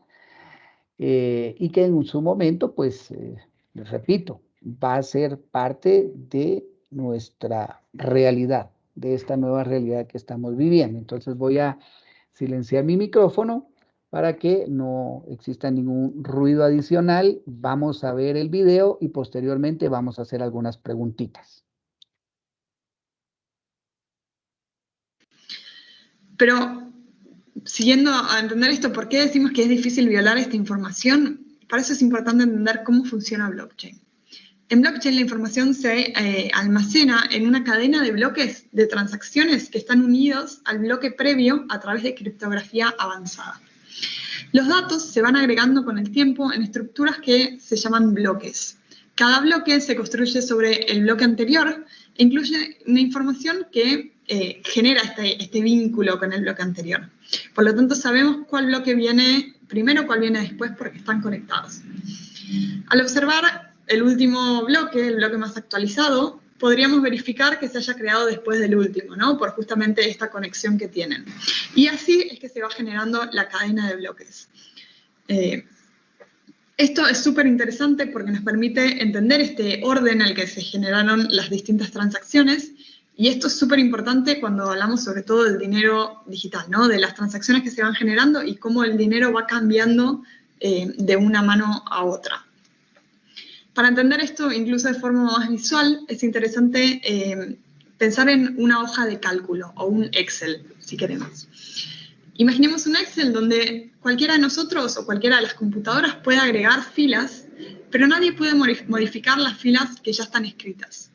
Eh, y que en su momento, pues, eh, les repito, va a ser parte de nuestra realidad, de esta nueva realidad que estamos viviendo. Entonces voy a silenciar mi micrófono para que no exista ningún ruido adicional. Vamos a ver el video y posteriormente vamos a hacer algunas preguntitas. Pero, siguiendo a entender esto, ¿por qué decimos que es difícil violar esta información? Para eso es importante entender cómo funciona blockchain. En blockchain la información se eh, almacena en una cadena de bloques de transacciones que están unidos al bloque previo a través de criptografía avanzada. Los datos se van agregando con el tiempo en estructuras que se llaman bloques. Cada bloque se construye sobre el bloque anterior e incluye una información que eh, genera este, este vínculo con el bloque anterior. Por lo tanto, sabemos cuál bloque viene primero, cuál viene después, porque están conectados. Al observar el último bloque, el bloque más actualizado, podríamos verificar que se haya creado después del último, ¿no? Por justamente esta conexión que tienen. Y así es que se va generando la cadena de bloques. Eh, esto es súper interesante porque nos permite entender este orden en el que se generaron las distintas transacciones y esto es súper importante cuando hablamos sobre todo del dinero digital, ¿no? De las transacciones que se van generando y cómo el dinero va cambiando eh, de una mano a otra. Para entender esto, incluso de forma más visual, es interesante eh, pensar en una hoja de cálculo o un Excel, si queremos. Imaginemos un Excel donde cualquiera de nosotros o cualquiera de las computadoras puede agregar filas, pero nadie puede modificar las filas que ya están escritas.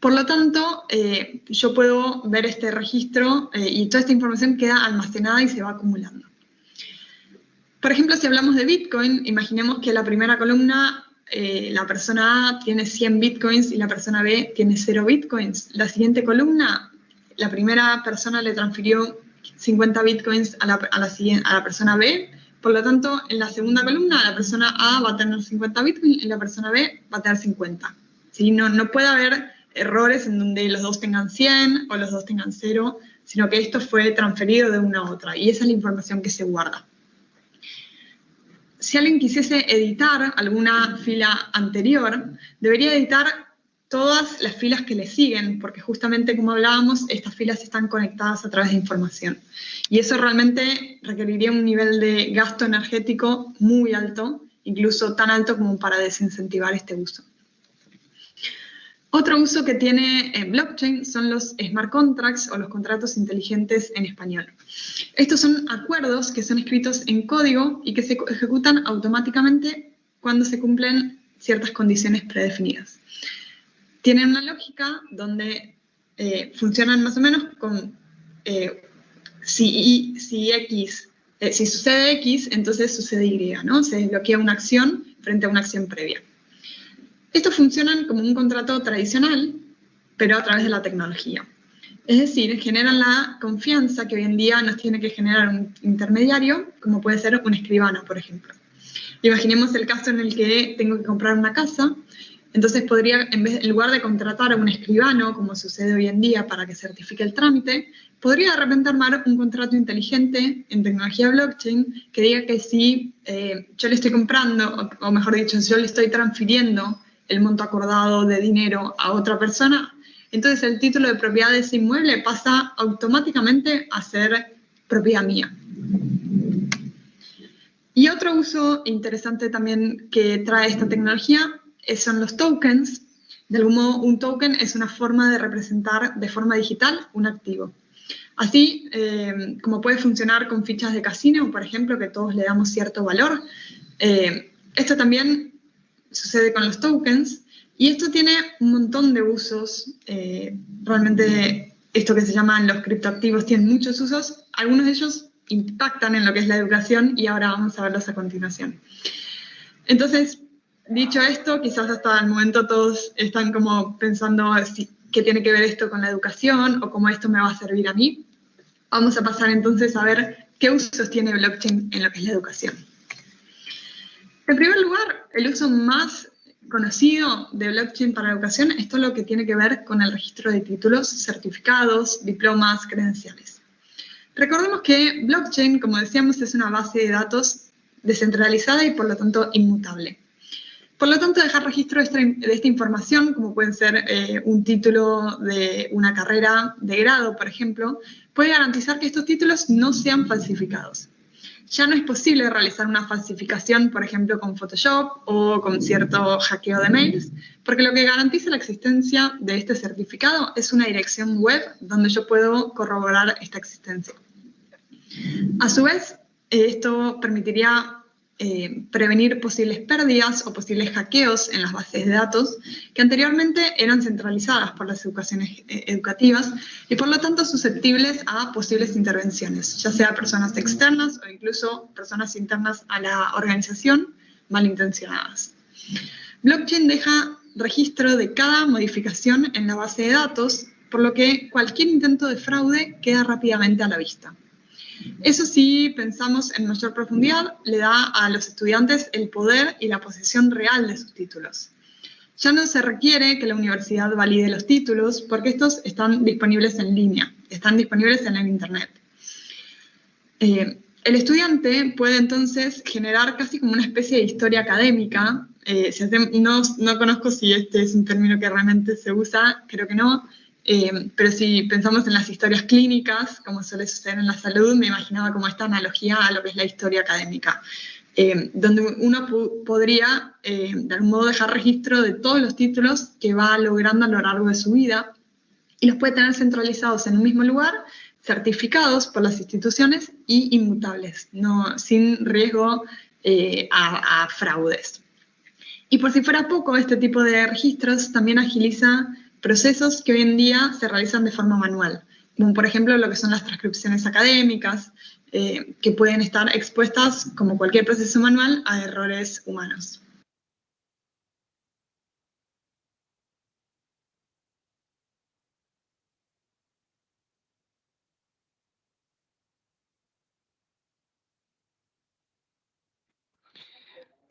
Por lo tanto, eh, yo puedo ver este registro eh, y toda esta información queda almacenada y se va acumulando. Por ejemplo, si hablamos de Bitcoin, imaginemos que la primera columna, eh, la persona A tiene 100 Bitcoins y la persona B tiene 0 Bitcoins. La siguiente columna, la primera persona le transfirió 50 Bitcoins a la, persona B, por lo tanto, en la segunda columna, la persona A va a tener 50 Bitcoins y la persona B va a tener 50. ¿Sí? No, no puede haber errores en donde los dos tengan 100 o los dos tengan 0, sino que esto fue transferido de una a otra y esa es la información que se guarda si alguien quisiese editar alguna fila anterior, debería editar todas las filas que le siguen, porque justamente como hablábamos, estas filas están conectadas a través de información. Y eso realmente requeriría un nivel de gasto energético muy alto, incluso tan alto como para desincentivar este uso. Otro uso que tiene eh, blockchain son los smart contracts o los contratos inteligentes en español. Estos son acuerdos que son escritos en código y que se ejecutan automáticamente cuando se cumplen ciertas condiciones predefinidas. Tienen una lógica donde eh, funcionan más o menos con eh, si, si, X, si sucede X, entonces sucede Y, ¿no? Se desbloquea una acción frente a una acción previa. Estos funcionan como un contrato tradicional, pero a través de la tecnología. Es decir, generan la confianza que hoy en día nos tiene que generar un intermediario, como puede ser un escribano, por ejemplo. Imaginemos el caso en el que tengo que comprar una casa, entonces podría, en, vez, en lugar de contratar a un escribano, como sucede hoy en día para que certifique el trámite, podría de repente armar un contrato inteligente en tecnología blockchain que diga que si eh, yo le estoy comprando, o, o mejor dicho, si yo le estoy transfiriendo el monto acordado de dinero a otra persona, entonces el título de propiedad de ese inmueble pasa automáticamente a ser propiedad mía. Y otro uso interesante también que trae esta tecnología son los tokens. De algún modo, un token es una forma de representar de forma digital un activo. Así eh, como puede funcionar con fichas de casino, por ejemplo, que todos le damos cierto valor, eh, esto también sucede con los tokens, y esto tiene un montón de usos. Eh, realmente esto que se llaman los criptoactivos tienen muchos usos. Algunos de ellos impactan en lo que es la educación y ahora vamos a verlos a continuación. Entonces, dicho esto, quizás hasta el momento todos están como pensando si, qué tiene que ver esto con la educación o cómo esto me va a servir a mí. Vamos a pasar entonces a ver qué usos tiene blockchain en lo que es la educación. En primer lugar, el uso más conocido de blockchain para la educación es todo lo que tiene que ver con el registro de títulos, certificados, diplomas, credenciales. Recordemos que blockchain, como decíamos, es una base de datos descentralizada y por lo tanto inmutable. Por lo tanto, dejar registro de esta, información, como pueden ser eh, un título de una carrera de grado, por ejemplo, puede garantizar que estos títulos no sean falsificados. Ya no es posible realizar una falsificación, por ejemplo, con Photoshop o con cierto hackeo de mails, porque lo que garantiza la existencia de este certificado es una dirección web donde yo puedo corroborar esta existencia. A su vez, esto permitiría eh, prevenir posibles pérdidas o posibles hackeos en las bases de datos que anteriormente eran centralizadas por las educaciones eh, educativas y por lo tanto susceptibles a posibles intervenciones, ya sea personas externas o incluso personas internas a la organización malintencionadas. Blockchain deja registro de cada modificación en la base de datos, por lo que cualquier intento de fraude queda rápidamente a la vista. Eso sí, pensamos en mayor profundidad, le da a los estudiantes el poder y la posesión real de sus títulos. Ya no se requiere que la universidad valide los títulos porque estos están disponibles en línea, están disponibles en el Internet. Eh, el estudiante puede entonces generar casi como una especie de historia académica. Eh, no, no conozco si este es un término que realmente se usa, creo que no, eh, pero si pensamos en las historias clínicas, como suele suceder en la salud, me imaginaba como esta analogía a lo que es la historia académica, eh, donde uno podría eh, de algún modo dejar registro de todos los títulos que va logrando a lo largo de su vida y los puede tener centralizados en un mismo lugar, certificados por las instituciones y inmutables, no, sin riesgo a, a fraudes. Y por si fuera poco, este tipo de registros también agiliza procesos que hoy en día se realizan de forma manual, como por ejemplo lo que son las transcripciones académicas, eh, que pueden estar expuestas, como cualquier proceso manual, a errores humanos.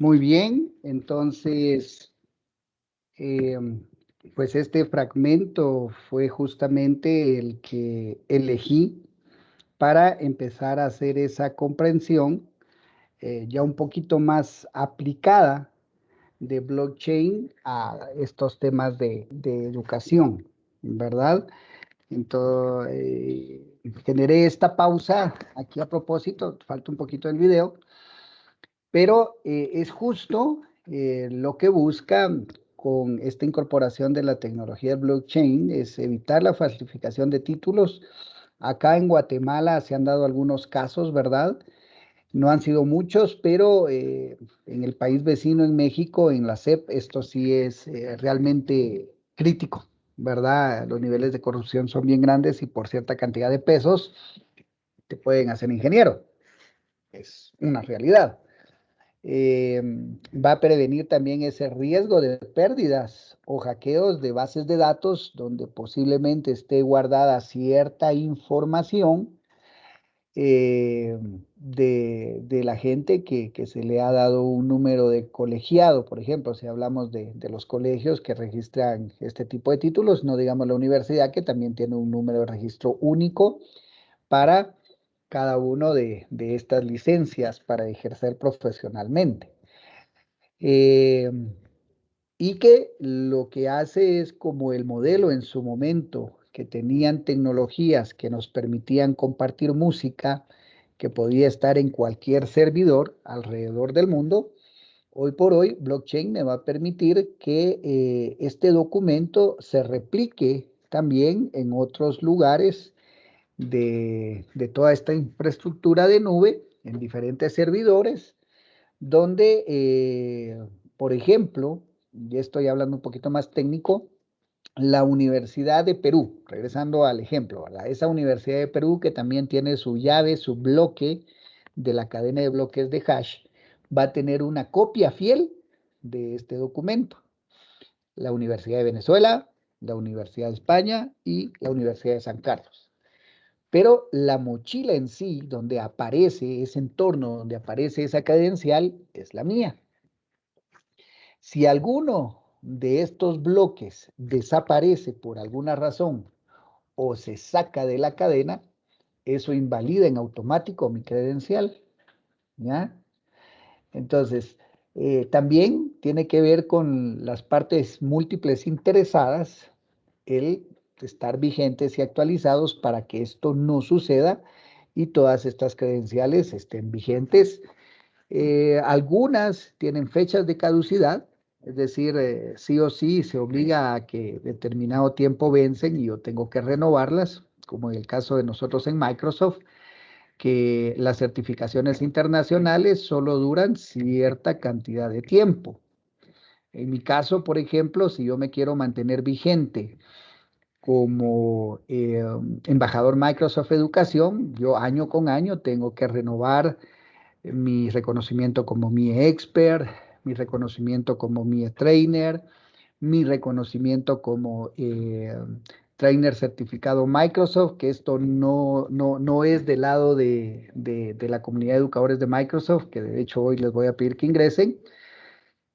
Muy bien, entonces em, pues este fragmento fue justamente el que elegí para empezar a hacer esa comprensión eh, ya un poquito más aplicada de blockchain a estos temas de, educación, ¿verdad? Entonces, eh, generé esta pausa aquí a propósito, falta un poquito del video, pero eh, es justo lo que busca con esta incorporación de la tecnología blockchain es evitar la falsificación de títulos. Acá en Guatemala se han dado algunos casos, ¿verdad? No han sido muchos, pero eh, en el país vecino, en México, en la CEP, esto sí es eh, realmente crítico, ¿verdad? Los niveles de corrupción son bien grandes y por cierta cantidad de pesos te pueden hacer ingeniero. Es una realidad. Eh, va a prevenir también ese riesgo de pérdidas o hackeos de bases de datos donde posiblemente esté guardada cierta información eh, de, la gente que, se le ha dado un número de colegiado, por ejemplo, si hablamos de, los colegios que registran este tipo de títulos, no digamos la universidad que también tiene un número de registro único para cada uno de, estas licencias para ejercer profesionalmente. Em, y que lo que hace es como el modelo en su momento, que tenían tecnologías que nos permitían compartir música, que podía estar en cualquier servidor alrededor del mundo, hoy por hoy blockchain me va a permitir que eh, este documento se replique también en otros lugares de, toda esta infraestructura de nube en diferentes servidores, donde, eh, por ejemplo, ya estoy hablando un poquito más técnico, la Universidad de Perú, regresando al ejemplo, esa Universidad de Perú que también tiene su llave, su bloque de la cadena de bloques de hash, va a tener una copia fiel de este documento. La Universidad de Venezuela, la Universidad de España y la Universidad de San Carlos. Pero la mochila en sí, donde aparece ese entorno, donde aparece esa cadencial, es la mía. Si alguno de estos bloques desaparece por alguna razón o se saca de la cadena, eso invalida en automático mi credencial. ¿ya? Entonces, eh, también tiene que ver con las partes múltiples interesadas el estar vigentes y actualizados para que esto no suceda y todas estas credenciales estén vigentes. Eh, algunas tienen fechas de caducidad, es decir, eh, sí o sí se obliga a que determinado tiempo vencen y yo tengo que renovarlas, como en el caso de nosotros en Microsoft, que las certificaciones internacionales solo duran cierta cantidad de tiempo. En mi caso, por ejemplo, si yo me quiero mantener vigente como eh, embajador Microsoft Educación, yo año con año tengo que renovar mi reconocimiento como mi expert, mi reconocimiento como mi trainer, mi reconocimiento como eh, trainer certificado Microsoft, que esto no, no, no es del lado de, de, la comunidad de educadores de Microsoft, que de hecho hoy les voy a pedir que ingresen,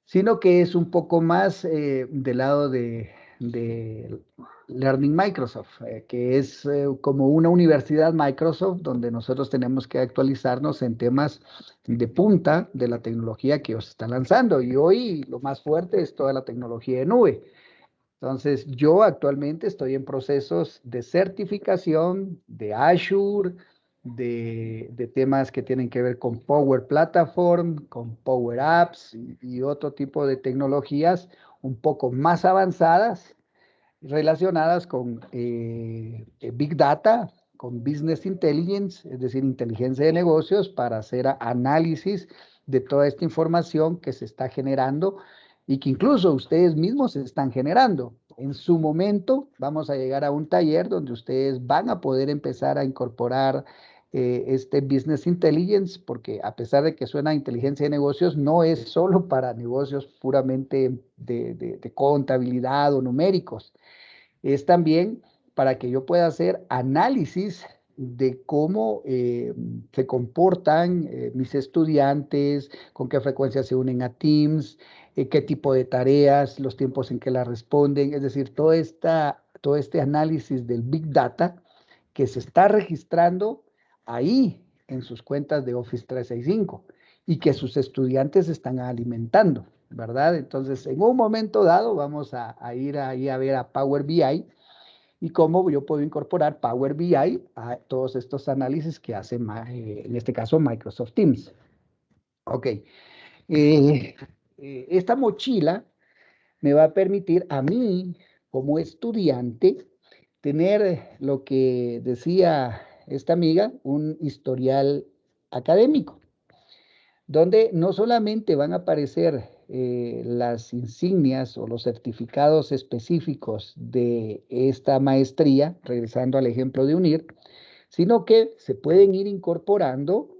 sino que es un poco más eh, del lado de, de Learning Microsoft, eh, que es eh, como una universidad Microsoft donde nosotros tenemos que actualizarnos en temas de punta de la tecnología que os está lanzando. Y hoy lo más fuerte es toda la tecnología de nube. Entonces, yo actualmente estoy en procesos de certificación de Azure, de, de, temas que tienen que ver con Power Platform, con Power Apps y, y otro tipo de tecnologías un poco más avanzadas relacionadas con eh, Big Data, con Business Intelligence, es decir, inteligencia de negocios, para hacer análisis de toda esta información que se está generando y que incluso ustedes mismos se están generando. En su momento vamos a llegar a un taller donde ustedes van a poder empezar a incorporar eh, este Business Intelligence, porque a pesar de que suena inteligencia de negocios, no es solo para negocios puramente de, contabilidad o numéricos, es también para que yo pueda hacer análisis de cómo eh, se comportan eh, mis estudiantes, con qué frecuencia se unen a Teams, qué tipo de tareas, los tiempos en que la responden, es decir, todo, esta, todo este análisis del Big Data que se está registrando ahí en sus cuentas de Office 365 y que sus estudiantes están alimentando, ¿verdad? Entonces, en un momento dado vamos a, ir ahí a ver a Power BI y cómo yo puedo incorporar Power BI a todos estos análisis que hace, eh, en este caso, Microsoft Teams. Ok. Eh, eh, esta mochila me va a permitir a mí, como estudiante, tener lo que decía esta amiga un historial académico, donde no solamente van a aparecer eh, las insignias o los certificados específicos de esta maestría, regresando al ejemplo de UNIR, sino que se pueden ir incorporando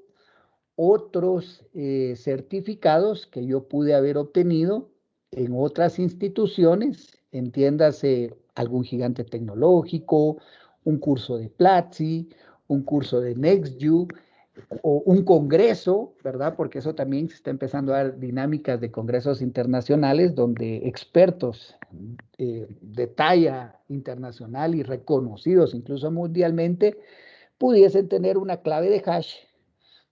otros eh, certificados que yo pude haber obtenido en otras instituciones, entiéndase algún gigante tecnológico, un curso de Platzi, un curso de NextView o un congreso, ¿verdad? Porque eso también se está empezando a dar dinámicas de congresos internacionales donde expertos eh, de talla internacional y reconocidos incluso mundialmente pudiesen tener una clave de hash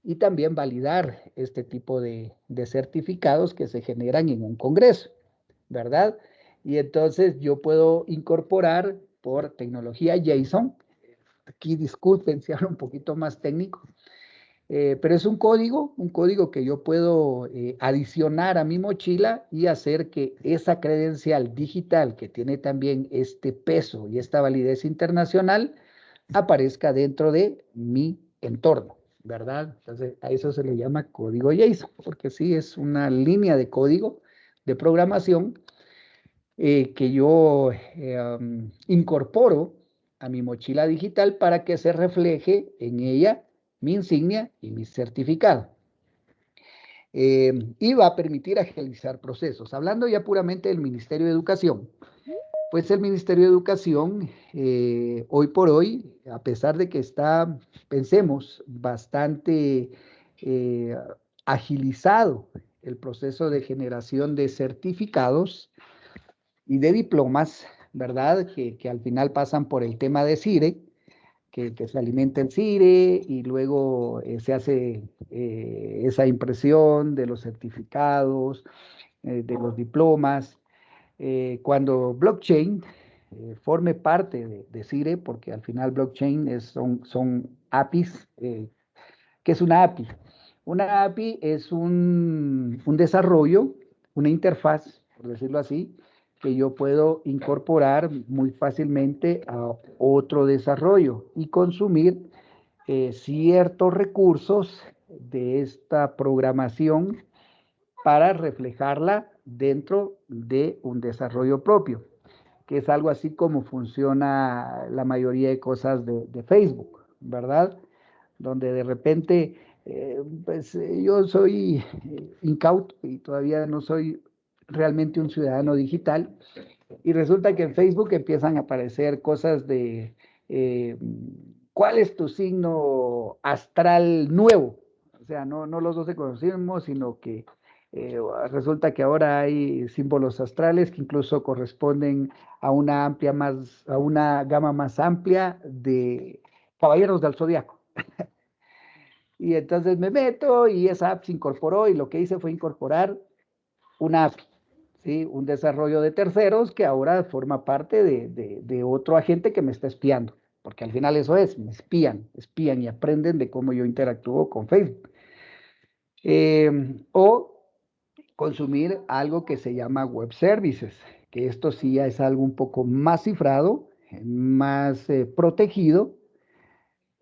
y también validar este tipo de, de certificados que se generan en un congreso, ¿verdad? Y entonces yo puedo incorporar por tecnología JSON aquí disculpen si hablo un poquito más técnico, eh, pero es un código, un código que yo puedo eh, adicionar a mi mochila y hacer que esa credencial digital que tiene también este peso y esta validez internacional aparezca dentro de mi entorno, ¿verdad? Entonces a eso se le llama código JSON, porque sí es una línea de código de programación eh, que yo incorporo a mi mochila digital para que se refleje en ella mi insignia y mi certificado. Em, y va a permitir agilizar procesos. Hablando ya puramente del Ministerio de Educación, pues el Ministerio de Educación, eh, hoy por hoy, a pesar de que está, pensemos, bastante eh, agilizado el proceso de generación de certificados y de diplomas, ¿verdad? Que, al final pasan por el tema de CIRE, que, se alimenta en CIRE y luego eh, se hace eh, esa impresión de los certificados, eh, de los diplomas. cuando blockchain forme parte de, de, CIRE, porque al final blockchain es, son, son APIs. ¿Qué es una API? Una API es un, un desarrollo, una interfaz, por decirlo así, que yo puedo incorporar muy fácilmente a otro desarrollo y consumir eh, ciertos recursos de esta programación para reflejarla dentro de un desarrollo propio, que es algo así como funciona la mayoría de cosas de, Facebook, ¿verdad? Donde de repente, eh, pues yo soy incauto y todavía no soy realmente un ciudadano digital. Y resulta que en Facebook empiezan a aparecer cosas de eh, cuál es tu signo astral nuevo. O sea, no, los dos se conocemos, sino que eh, resulta que ahora hay símbolos astrales que incluso corresponden a una amplia más, a una gama más amplia de caballeros del zodiaco. y entonces me meto y esa app se incorporó y lo que hice fue incorporar una app un desarrollo de terceros que ahora forma parte de, otro agente que me está espiando, porque al final eso es, me espían, espían y aprenden de cómo yo interactúo con Facebook. Em, o consumir algo que se llama web services, que esto sí es algo un poco más cifrado, más eh, protegido,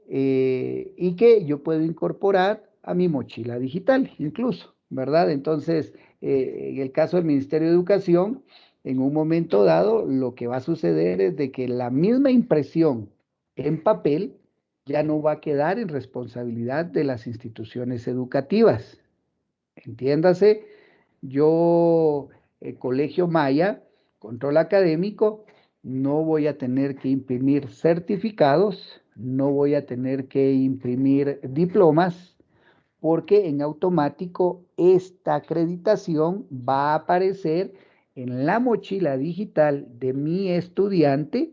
eh, y que yo puedo incorporar a mi mochila digital incluso, ¿verdad? Entonces, eh, en el caso del Ministerio de Educación, en un momento dado, lo que va a suceder es de que la misma impresión en papel ya no va a quedar en responsabilidad de las instituciones educativas. Entiéndase, yo, el Colegio Maya, control académico, no voy a tener que imprimir certificados, no voy a tener que imprimir diplomas, porque en automático esta acreditación va a aparecer en la mochila digital de mi estudiante,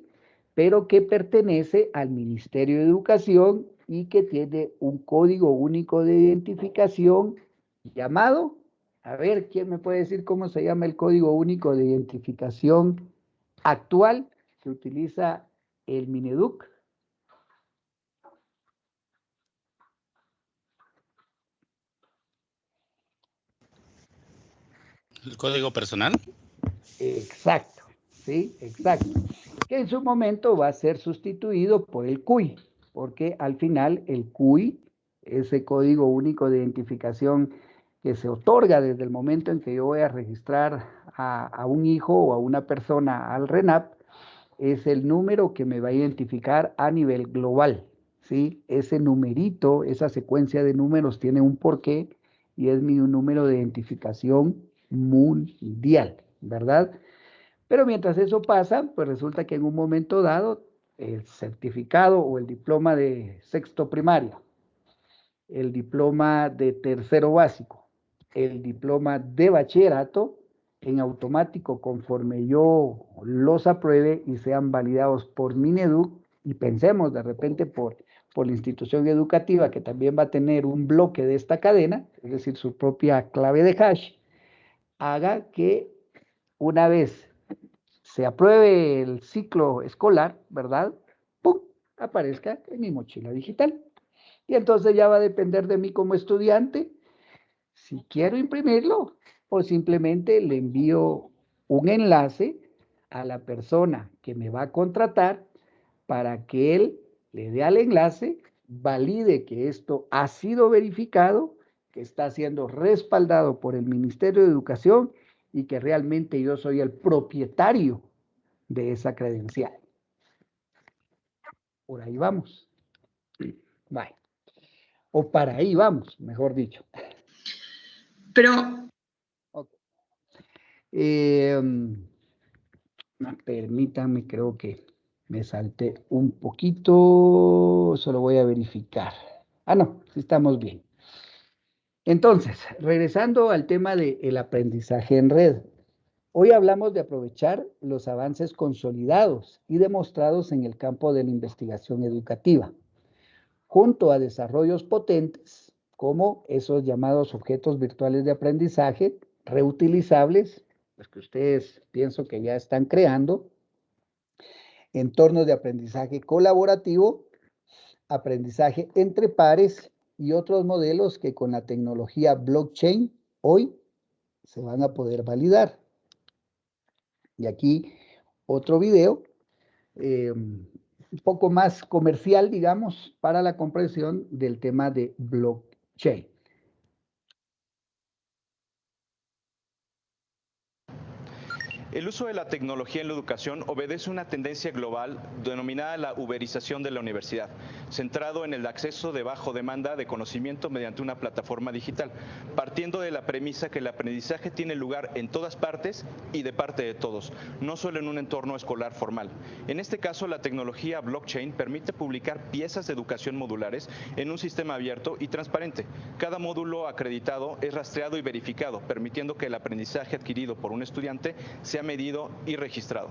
pero que pertenece al Ministerio de Educación y que tiene un código único de identificación llamado, a ver, ¿quién me puede decir cómo se llama el código único de identificación actual que utiliza el Mineduc? ¿El código personal? Exacto, sí, exacto. Que en su momento va a ser sustituido por el CUI, porque al final el CUI, ese código único de identificación que se otorga desde el momento en que yo voy a registrar a, un hijo o a una persona al RENAP, es el número que me va a identificar a nivel global. ¿sí? Ese numerito, esa secuencia de números tiene un porqué y es mi número de identificación mundial, ¿verdad? Pero mientras eso pasa, pues resulta que en un momento dado, el certificado o el diploma de sexto primaria, el diploma de tercero básico, el diploma de bachillerato, en automático, conforme yo los apruebe y sean validados por Mineduc, y pensemos de repente por, por la institución educativa que también va a tener un bloque de esta cadena, es decir, su propia clave de hash, haga que una vez se apruebe el ciclo escolar, ¿verdad? ¡Pum! aparezca en mi mochila digital. Y entonces ya va a depender de mí como estudiante si quiero imprimirlo o simplemente le envío un enlace a la persona que me va a contratar para que él le dé al enlace, valide que esto ha sido verificado que está siendo respaldado por el Ministerio de Educación y que realmente yo soy el propietario de esa credencial. Por ahí vamos. Bye. O para ahí vamos, mejor dicho. Pero... Em, permítanme, creo que me salté un poquito, solo voy a verificar. Ah, no, estamos bien. Entonces, regresando al tema del aprendizaje en red. Hoy hablamos de aprovechar los avances consolidados y demostrados en el campo de la investigación educativa, junto a desarrollos potentes como esos llamados objetos virtuales de aprendizaje reutilizables, los que ustedes pienso que ya están creando, entornos de aprendizaje colaborativo, aprendizaje entre pares y otros modelos que con la tecnología blockchain hoy se van a poder validar. Y aquí otro video, eh, un poco más comercial, digamos, para la comprensión del tema de blockchain. El uso de la tecnología en la educación obedece una tendencia global denominada la uberización de la universidad, centrado en el acceso de bajo demanda de conocimiento mediante una plataforma digital, partiendo de la premisa que el aprendizaje tiene lugar en todas partes y de parte de todos, no solo en un entorno escolar formal. En este caso, la tecnología blockchain permite publicar piezas de educación modulares en un sistema abierto y transparente. Cada módulo acreditado es rastreado y verificado, permitiendo que el aprendizaje adquirido por un estudiante sea medido y registrado.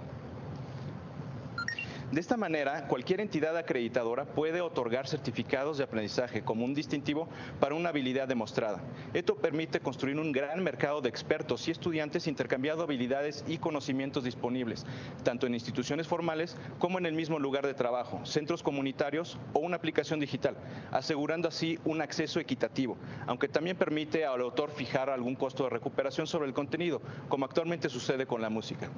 De esta manera, cualquier entidad acreditadora puede otorgar certificados de aprendizaje como un distintivo para una habilidad demostrada. Esto permite construir un gran mercado de expertos y estudiantes intercambiando habilidades y conocimientos disponibles, tanto en instituciones formales como en el mismo lugar de trabajo, centros comunitarios o una aplicación digital, asegurando así un acceso equitativo, aunque también permite al autor fijar algún costo de recuperación sobre el contenido, como actualmente sucede con la música.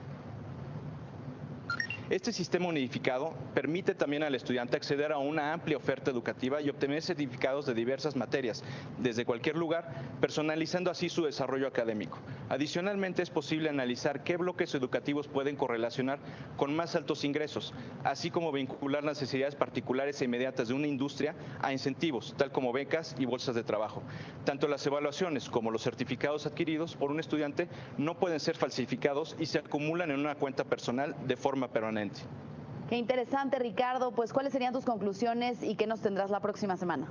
Este sistema unificado permite también al estudiante acceder a una amplia oferta educativa y obtener certificados de diversas materias, desde cualquier lugar, personalizando así su desarrollo académico. Adicionalmente, es posible analizar qué bloques educativos pueden correlacionar con más altos ingresos, así como vincular las necesidades particulares e inmediatas de una industria a incentivos, tal como becas y bolsas de trabajo. Tanto las evaluaciones como los certificados adquiridos por un estudiante no pueden ser falsificados y se acumulan en una cuenta personal de forma Qué interesante, Ricardo. Pues, ¿cuáles serían tus conclusiones y qué nos tendrás la próxima semana?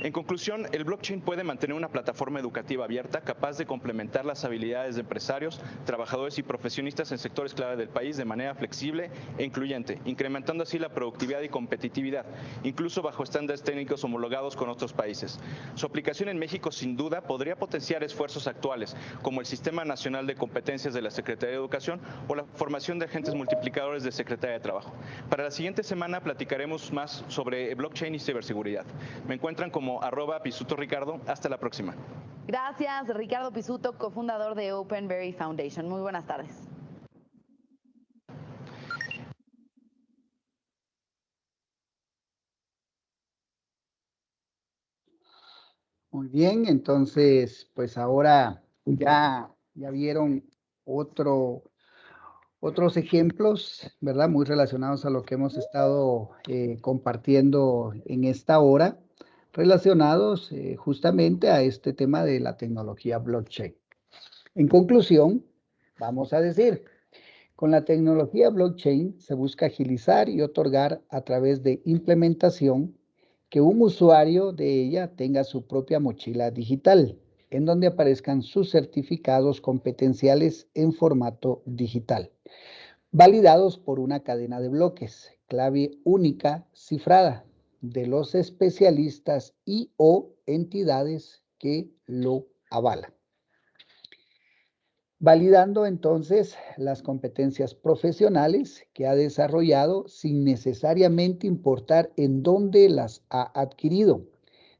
En conclusión, el blockchain puede mantener una plataforma educativa abierta capaz de complementar las habilidades de empresarios, trabajadores y profesionistas en sectores clave del país de manera flexible e incluyente, incrementando así la productividad y competitividad, incluso bajo estándares técnicos homologados con otros países. Su aplicación en México sin duda podría potenciar esfuerzos actuales, como el Sistema Nacional de Competencias de la Secretaría de Educación o la formación de agentes multiplicadores de Secretaría de Trabajo. Para la siguiente semana platicaremos más sobre blockchain y ciberseguridad. Me encuentran como arroba Pisuto Ricardo. Hasta la próxima. Gracias, Ricardo Pisuto, cofundador de Openberry Foundation. Muy buenas tardes. Muy bien, entonces, pues ahora ya, ya vieron otro, otros ejemplos, ¿verdad? Muy relacionados a lo que hemos estado eh, compartiendo en esta hora relacionados eh, justamente a este tema de la tecnología blockchain. En conclusión, vamos a decir, con la tecnología blockchain se busca agilizar y otorgar a través de implementación que un usuario de ella tenga su propia mochila digital, en donde aparezcan sus certificados competenciales en formato digital, validados por una cadena de bloques, clave única cifrada, de los especialistas y o entidades que lo avalan. Validando entonces las competencias profesionales que ha desarrollado sin necesariamente importar en dónde las ha adquirido,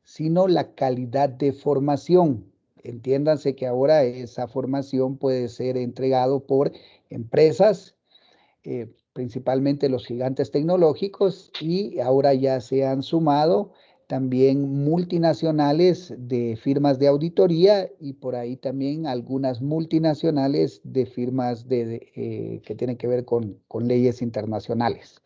sino la calidad de formación. Entiéndanse que ahora esa formación puede ser entregado por empresas, eh, principalmente los gigantes tecnológicos y ahora ya se han sumado también multinacionales de firmas de auditoría y por ahí también algunas multinacionales de firmas de, eh, que tienen que ver con, leyes internacionales.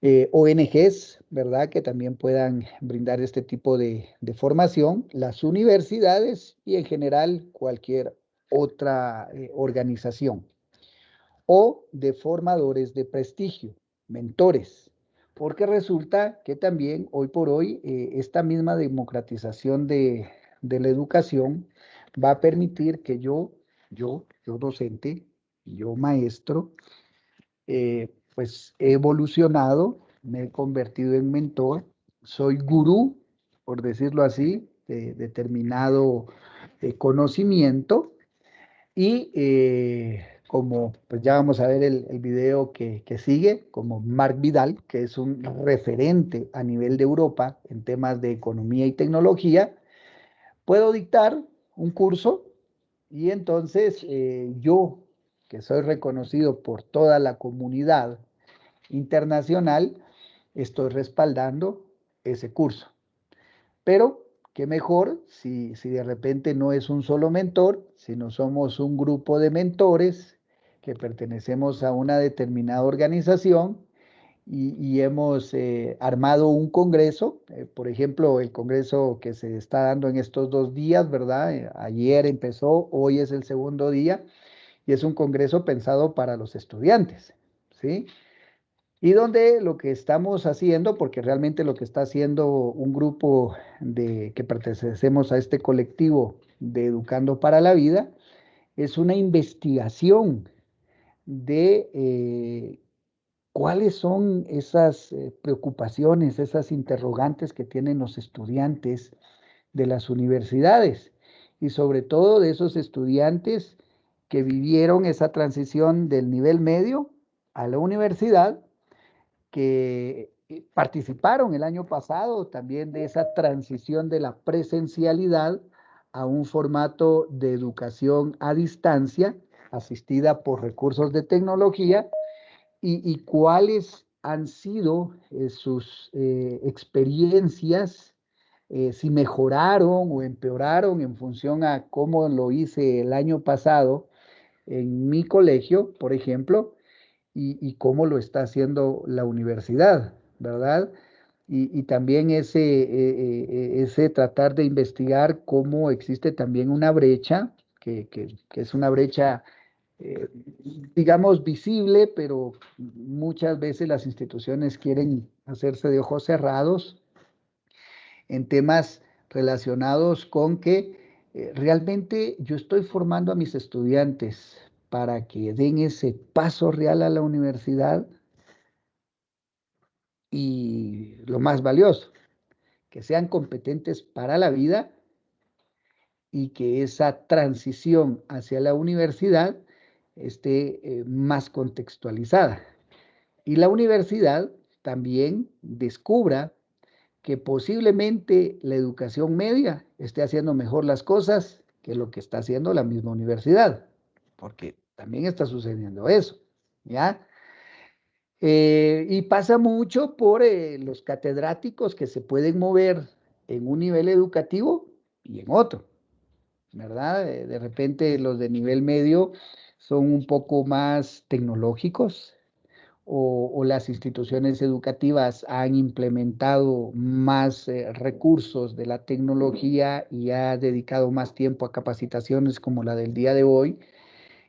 Eh, ONGs, ¿verdad? Que también puedan brindar este tipo de, de, formación, las universidades y en general cualquier otra eh, organización o de formadores de prestigio, mentores, porque resulta que también hoy por hoy eh, esta misma democratización de, la educación va a permitir que yo, yo, yo docente, yo maestro, eh, pues he evolucionado, me he convertido en mentor, soy gurú, por decirlo así, de determinado eh, conocimiento y como, pues ya vamos a ver el, video que, que, sigue, como Marc Vidal, que es un referente a nivel de Europa en temas de economía y tecnología, puedo dictar un curso y entonces eh, yo, que soy reconocido por toda la comunidad internacional, estoy respaldando ese curso. Pero qué mejor si, si de repente no es un solo mentor, sino somos un grupo de mentores que pertenecemos a una determinada organización y, hemos eh, armado un congreso, eh, por ejemplo, el congreso que se está dando en estos dos días, ¿verdad? Eh, ayer empezó, hoy es el segundo día y es un congreso pensado para los estudiantes, ¿sí? Y donde lo que estamos haciendo, porque realmente lo que está haciendo un grupo de que pertenecemos a este colectivo de Educando para la Vida, es una investigación de eh, cuáles son esas eh, preocupaciones, esas interrogantes que tienen los estudiantes de las universidades y sobre todo de esos estudiantes que vivieron esa transición del nivel medio a la universidad, que eh, participaron el año pasado también de esa transición de la presencialidad a un formato de educación a distancia asistida por recursos de tecnología y, cuáles han sido eh, sus eh, experiencias, eh, si mejoraron o empeoraron en función a cómo lo hice el año pasado en mi colegio, por ejemplo, y, cómo lo está haciendo la universidad, ¿verdad? Y, también ese, ese tratar de investigar cómo existe también una brecha, que, que es una brecha eh, digamos, visible, pero muchas veces las instituciones quieren hacerse de ojos cerrados en temas relacionados con que eh, realmente yo estoy formando a mis estudiantes para que den ese paso real a la universidad y lo más valioso, que sean competentes para la vida y que esa transición hacia la universidad esté eh, más contextualizada. Y la universidad también descubra que posiblemente la educación media esté haciendo mejor las cosas que lo que está haciendo la misma universidad, porque también está sucediendo eso, ¿ya? Eh, y pasa mucho por eh, los catedráticos que se pueden mover en un nivel educativo y en otro, ¿verdad? de repente los de nivel medio son un poco más tecnológicos o, las instituciones educativas han implementado más eh, recursos de la tecnología y ha dedicado más tiempo a capacitaciones como la del día de hoy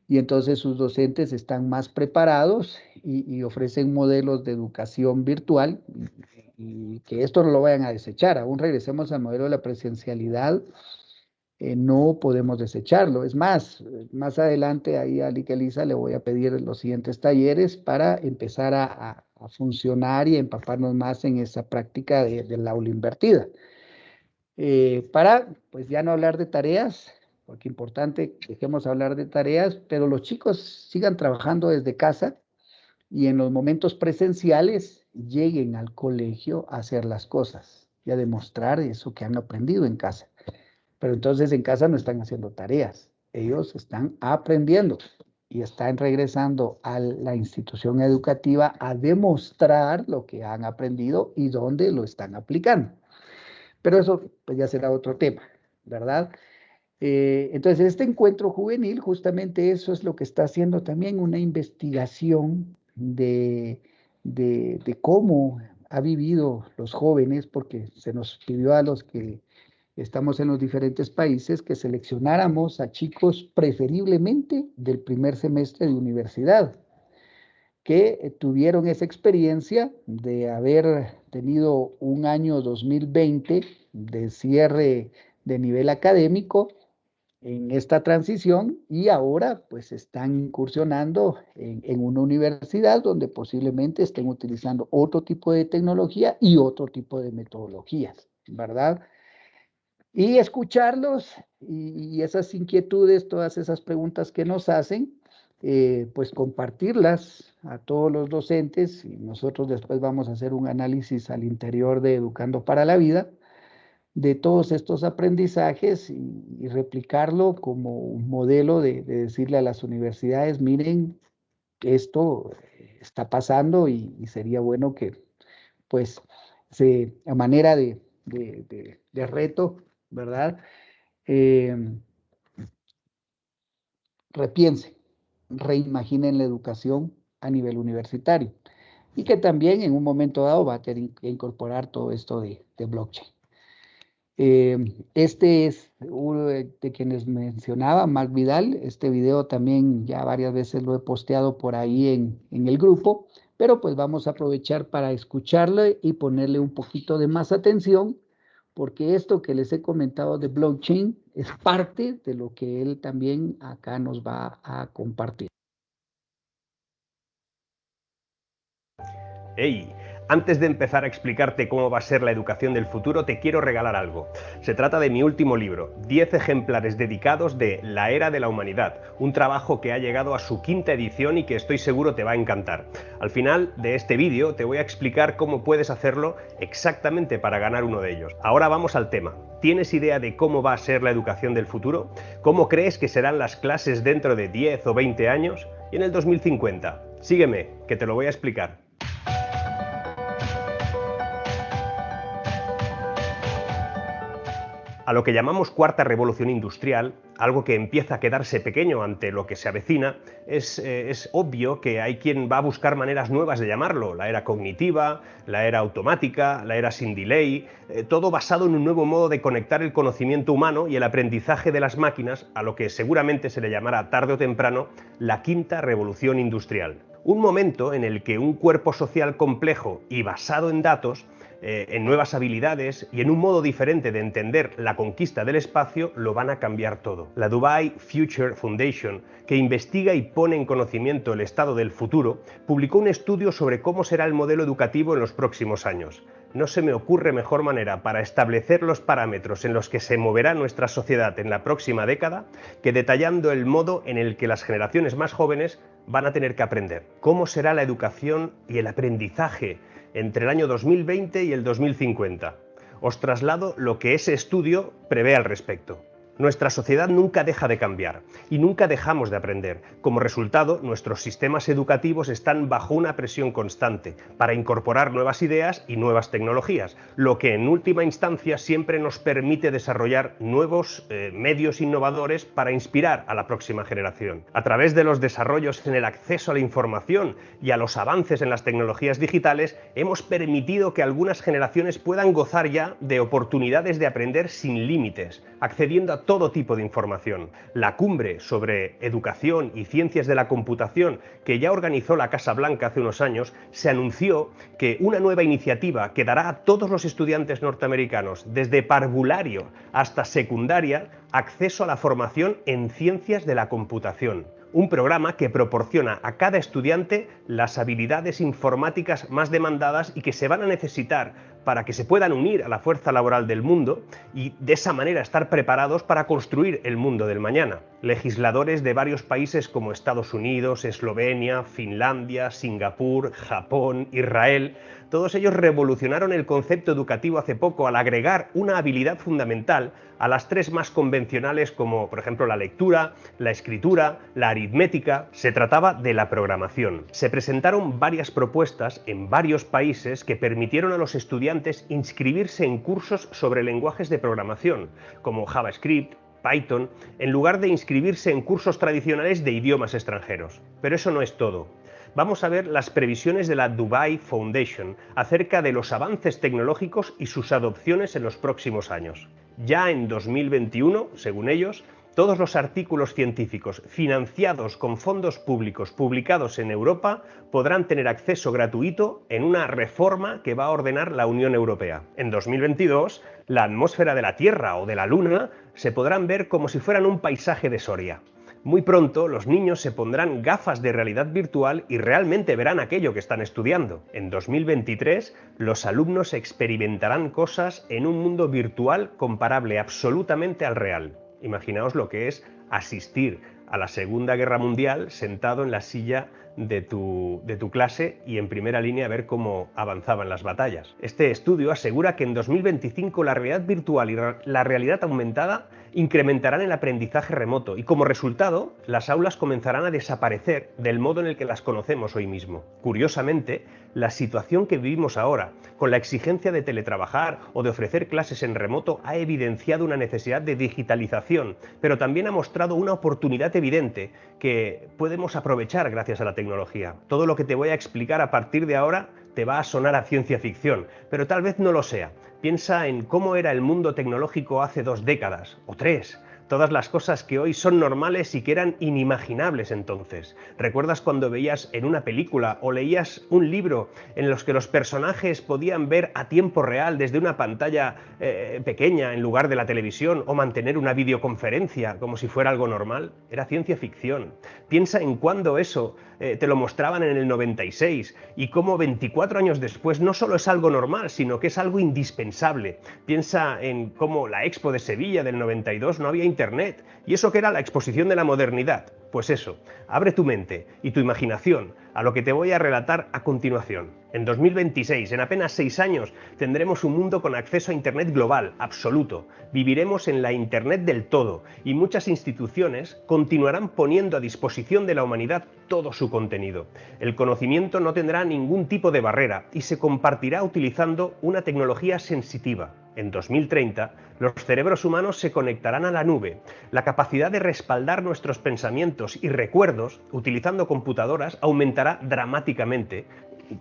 y entonces sus docentes están más preparados y, ofrecen modelos de educación virtual y, y, que esto no lo vayan a desechar. Aún regresemos al modelo de la presencialidad eh, no podemos desecharlo. Es más, más adelante ahí a Lica Elisa le voy a pedir los siguientes talleres para empezar a, funcionar y empaparnos más en esa práctica del aula invertida. Eh, para, pues ya no hablar de tareas, porque importante, dejemos hablar de tareas, pero los chicos sigan trabajando desde casa y en los momentos presenciales lleguen al colegio a hacer las cosas y a demostrar eso que han aprendido en casa. Pero entonces en casa no están haciendo tareas, ellos están aprendiendo y están regresando a la institución educativa a demostrar lo que han aprendido y dónde lo están aplicando. Pero eso pues, ya será otro tema, ¿verdad? Eh, entonces, este encuentro juvenil, justamente eso es lo que está haciendo también una investigación de, de, de cómo ha vivido los jóvenes, porque se nos pidió a los que estamos en los diferentes países, que seleccionáramos a chicos preferiblemente del primer semestre de universidad, que tuvieron esa experiencia de haber tenido un año 2020 de cierre de nivel académico en esta transición y ahora pues están incursionando en, una universidad donde posiblemente estén utilizando otro tipo de tecnología y otro tipo de metodologías, ¿verdad? Y escucharlos y, esas inquietudes, todas esas preguntas que nos hacen, eh, pues compartirlas a todos los docentes y nosotros después vamos a hacer un análisis al interior de Educando para la Vida de todos estos aprendizajes y, replicarlo como un modelo de, decirle a las universidades, miren, esto está pasando y, sería bueno que, pues, se, a manera de, reto, ¿verdad? Eh, repiensen, reimaginen la educación a nivel universitario y que también en un momento dado va a tener que incorporar todo esto de blockchain. Eh, este es uno de, quienes mencionaba, Mark Vidal. Este video también ya varias veces lo he posteado por ahí en, en el grupo, pero pues vamos a aprovechar para escucharlo y ponerle un poquito de más atención, porque esto que les he comentado de blockchain es parte de lo que él también acá nos va a compartir. Hey, antes de empezar a explicarte cómo va a ser la educación del futuro, te quiero regalar algo. Se trata de mi último libro, 10 ejemplares dedicados de La Era de la Humanidad, un trabajo que ha llegado a su quinta edición y que estoy seguro te va a encantar. Al final de este vídeo te voy a explicar cómo puedes hacerlo exactamente para ganar uno de ellos. Ahora vamos al tema. ¿Tienes idea de cómo va a ser la educación del futuro? ¿Cómo crees que serán las clases dentro de 10 o 20 años? Y en el 2050. Sígueme, que te lo voy a explicar. A lo que llamamos cuarta revolución industrial, algo que empieza a quedarse pequeño ante lo que se avecina, es, eh, obvio que hay quien va a buscar maneras nuevas de llamarlo, la era cognitiva, la era automática, la era sin delay, eh, todo basado en un nuevo modo de conectar el conocimiento humano y el aprendizaje de las máquinas a lo que seguramente se le llamará tarde o temprano la quinta revolución industrial. Un momento en el que un cuerpo social complejo y basado en datos eh, en nuevas habilidades y en un modo diferente de entender la conquista del espacio, lo van a cambiar todo. La Dubai Future Foundation, que investiga y pone en conocimiento el estado del futuro, publicó un estudio sobre cómo será el modelo educativo en los próximos años. No se me ocurre mejor manera para establecer los parámetros en los que se moverá nuestra sociedad en la próxima década que detallando el modo en el que las generaciones más jóvenes van a tener que aprender. ¿Cómo será la educación y el aprendizaje entre el año 2020 y el 2050. Os traslado lo que ese estudio prevé al respecto. Nuestra sociedad nunca deja de cambiar y nunca dejamos de aprender. Como resultado, nuestros sistemas educativos están bajo una presión constante para incorporar nuevas ideas y nuevas tecnologías, lo que en última instancia siempre nos permite desarrollar nuevos eh, medios innovadores para inspirar a la próxima generación. A través de los desarrollos en el acceso a la información y a los avances en las tecnologías digitales, hemos permitido que algunas generaciones puedan gozar ya de oportunidades de aprender sin límites, accediendo a todo tipo de información. La cumbre sobre educación y ciencias de la computación que ya organizó la Casa Blanca hace unos años, se anunció que una nueva iniciativa que dará a todos los estudiantes norteamericanos, desde parvulario hasta secundaria, acceso a la formación en ciencias de la computación un programa que proporciona a cada estudiante las habilidades informáticas más demandadas y que se van a necesitar para que se puedan unir a la fuerza laboral del mundo y de esa manera estar preparados para construir el mundo del mañana. Legisladores de varios países como Estados Unidos, Eslovenia, Finlandia, Singapur, Japón, Israel, todos ellos revolucionaron el concepto educativo hace poco al agregar una habilidad fundamental a las tres más convencionales como por ejemplo la lectura, la escritura, la aritmética. Se trataba de la programación. Se presentaron varias propuestas en varios países que permitieron a los estudiantes inscribirse en cursos sobre lenguajes de programación, como JavaScript, Python, en lugar de inscribirse en cursos tradicionales de idiomas extranjeros. Pero eso no es todo. Vamos a ver las previsiones de la Dubai Foundation acerca de los avances tecnológicos y sus adopciones en los próximos años. Ya en 2021, según ellos, todos los artículos científicos financiados con fondos públicos publicados en Europa podrán tener acceso gratuito en una reforma que va a ordenar la Unión Europea. En 2022, la atmósfera de la Tierra o de la Luna se podrán ver como si fueran un paisaje de Soria. Muy pronto los niños se pondrán gafas de realidad virtual y realmente verán aquello que están estudiando. En 2023 los alumnos experimentarán cosas en un mundo virtual comparable absolutamente al real. Imaginaos lo que es asistir a la Segunda Guerra Mundial sentado en la silla de tu, de tu, clase y en primera línea ver cómo avanzaban las batallas. Este estudio asegura que en 2025 la realidad virtual y la realidad aumentada incrementarán el aprendizaje remoto y como resultado las aulas comenzarán a desaparecer del modo en el que las conocemos hoy mismo. Curiosamente, la situación que vivimos ahora, con la exigencia de teletrabajar o de ofrecer clases en remoto, ha evidenciado una necesidad de digitalización, pero también ha mostrado una oportunidad evidente que podemos aprovechar gracias a la tecnología. Todo lo que te voy a explicar a partir de ahora te va a sonar a ciencia ficción, pero tal vez no lo sea. Piensa en cómo era el mundo tecnológico hace dos décadas, o tres, todas las cosas que hoy son normales y que eran inimaginables entonces. ¿Recuerdas cuando veías en una película o leías un libro en los que los personajes podían ver a tiempo real desde una pantalla eh, pequeña en lugar de la televisión o mantener una videoconferencia como si fuera algo normal? Era ciencia ficción. Piensa en cuándo eso eh, te lo mostraban en el 96 y cómo 24 años después no solo es algo normal, sino que es algo indispensable. Piensa en cómo la Expo de Sevilla del 92 no había y eso que era la exposición de la modernidad. Pues eso, abre tu mente y tu imaginación a lo que te voy a relatar a continuación. En 2026, en apenas seis años, tendremos un mundo con acceso a Internet global, absoluto. Viviremos en la Internet del todo y muchas instituciones continuarán poniendo a disposición de la humanidad todo su contenido. El conocimiento no tendrá ningún tipo de barrera y se compartirá utilizando una tecnología sensitiva, en 2030, los cerebros humanos se conectarán a la nube. La capacidad de respaldar nuestros pensamientos y recuerdos utilizando computadoras aumentará dramáticamente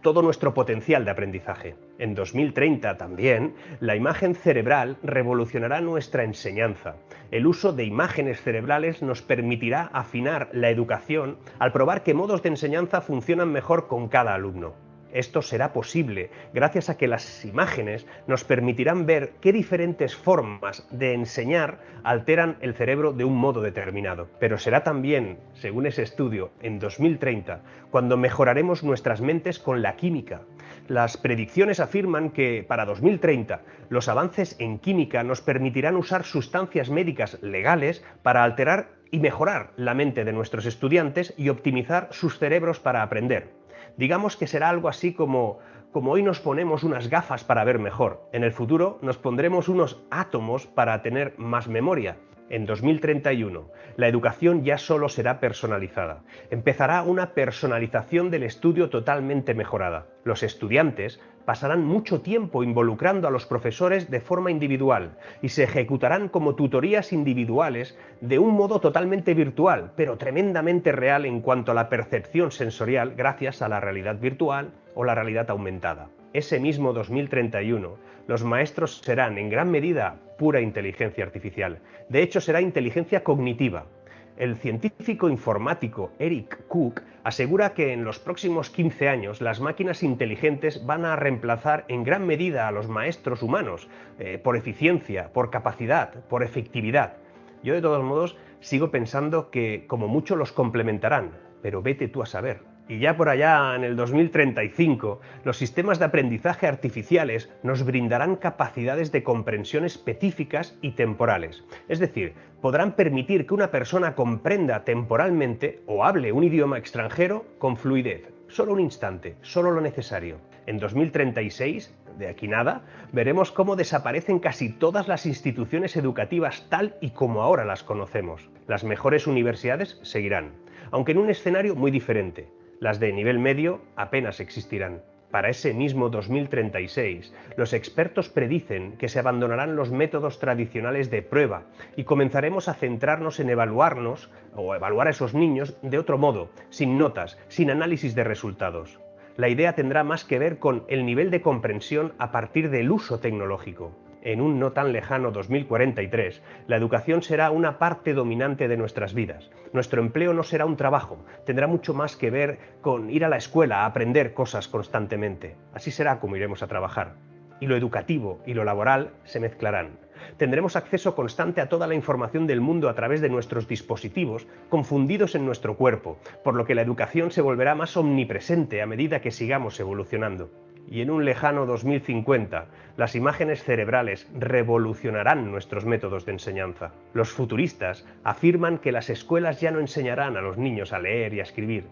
todo nuestro potencial de aprendizaje. En 2030 también, la imagen cerebral revolucionará nuestra enseñanza. El uso de imágenes cerebrales nos permitirá afinar la educación al probar que modos de enseñanza funcionan mejor con cada alumno. Esto será posible gracias a que las imágenes nos permitirán ver qué diferentes formas de enseñar alteran el cerebro de un modo determinado. Pero será también, según ese estudio, en 2030, cuando mejoraremos nuestras mentes con la química. Las predicciones afirman que para 2030 los avances en química nos permitirán usar sustancias médicas legales para alterar y mejorar la mente de nuestros estudiantes y optimizar sus cerebros para aprender. Digamos que será algo así como, como hoy nos ponemos unas gafas para ver mejor, en el futuro nos pondremos unos átomos para tener más memoria. En 2031, la educación ya solo será personalizada. Empezará una personalización del estudio totalmente mejorada. Los estudiantes pasarán mucho tiempo involucrando a los profesores de forma individual y se ejecutarán como tutorías individuales de un modo totalmente virtual, pero tremendamente real en cuanto a la percepción sensorial gracias a la realidad virtual o la realidad aumentada. Ese mismo 2031, los maestros serán en gran medida pura inteligencia artificial. De hecho, será inteligencia cognitiva, el científico informático Eric Cook asegura que en los próximos 15 años las máquinas inteligentes van a reemplazar en gran medida a los maestros humanos eh, por eficiencia, por capacidad, por efectividad. Yo de todos modos sigo pensando que como mucho los complementarán, pero vete tú a saber. Y ya por allá, en el 2035, los sistemas de aprendizaje artificiales nos brindarán capacidades de comprensión específicas y temporales. Es decir, podrán permitir que una persona comprenda temporalmente o hable un idioma extranjero con fluidez. Solo un instante, solo lo necesario. En 2036, de aquí nada, veremos cómo desaparecen casi todas las instituciones educativas tal y como ahora las conocemos. Las mejores universidades seguirán, aunque en un escenario muy diferente las de nivel medio apenas existirán. Para ese mismo 2036, los expertos predicen que se abandonarán los métodos tradicionales de prueba y comenzaremos a centrarnos en evaluarnos o evaluar a esos niños de otro modo, sin notas, sin análisis de resultados. La idea tendrá más que ver con el nivel de comprensión a partir del uso tecnológico en un no tan lejano 2043, la educación será una parte dominante de nuestras vidas. Nuestro empleo no será un trabajo, tendrá mucho más que ver con ir a la escuela a aprender cosas constantemente. Así será como iremos a trabajar. Y lo educativo y lo laboral se mezclarán. Tendremos acceso constante a toda la información del mundo a través de nuestros dispositivos, confundidos en nuestro cuerpo, por lo que la educación se volverá más omnipresente a medida que sigamos evolucionando. Y en un lejano 2050 las imágenes cerebrales revolucionarán nuestros métodos de enseñanza. Los futuristas afirman que las escuelas ya no enseñarán a los niños a leer y a escribir.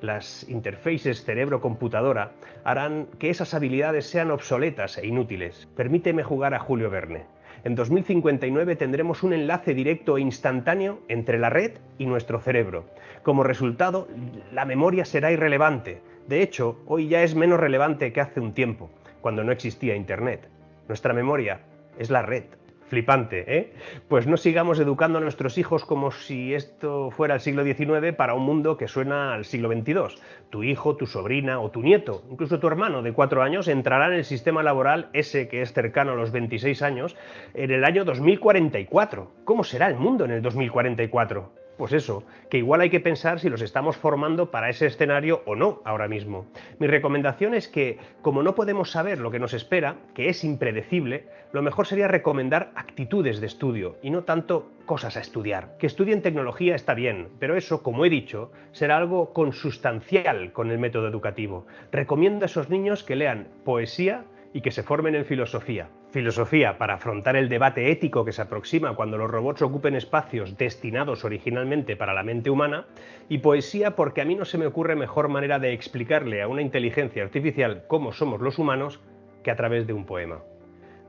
Las interfaces cerebro-computadora harán que esas habilidades sean obsoletas e inútiles. Permíteme jugar a Julio Verne. En 2059 tendremos un enlace directo e instantáneo entre la red y nuestro cerebro. Como resultado, la memoria será irrelevante. De hecho, hoy ya es menos relevante que hace un tiempo, cuando no existía Internet. Nuestra memoria es la red. Flipante, ¿eh? Pues no sigamos educando a nuestros hijos como si esto fuera el siglo XIX para un mundo que suena al siglo XXII. Tu hijo, tu sobrina o tu nieto, incluso tu hermano de cuatro años, entrará en el sistema laboral, ese que es cercano a los 26 años, en el año 2044. ¿Cómo será el mundo en el 2044? Pues eso, que igual hay que pensar si los estamos formando para ese escenario o no ahora mismo. Mi recomendación es que, como no podemos saber lo que nos espera, que es impredecible, lo mejor sería recomendar actitudes de estudio y no tanto cosas a estudiar. Que estudien tecnología está bien, pero eso, como he dicho, será algo consustancial con el método educativo. Recomiendo a esos niños que lean poesía y que se formen en filosofía. Filosofía para afrontar el debate ético que se aproxima cuando los robots ocupen espacios destinados originalmente para la mente humana y poesía porque a mí no se me ocurre mejor manera de explicarle a una inteligencia artificial cómo somos los humanos que a través de un poema.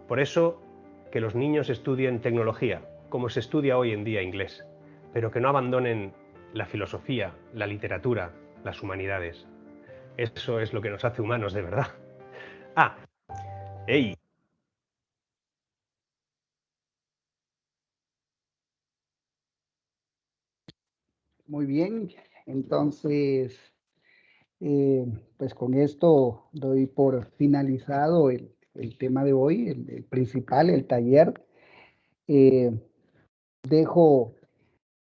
Por eso, que los niños estudien tecnología, como se estudia hoy en día inglés, pero que no abandonen la filosofía, la literatura, las humanidades. Eso es lo que nos hace humanos de verdad. Ah, ¡Ey! Muy bien, entonces, eh, pues con esto doy por finalizado el, tema de hoy, el, principal, el taller. Eh, dejo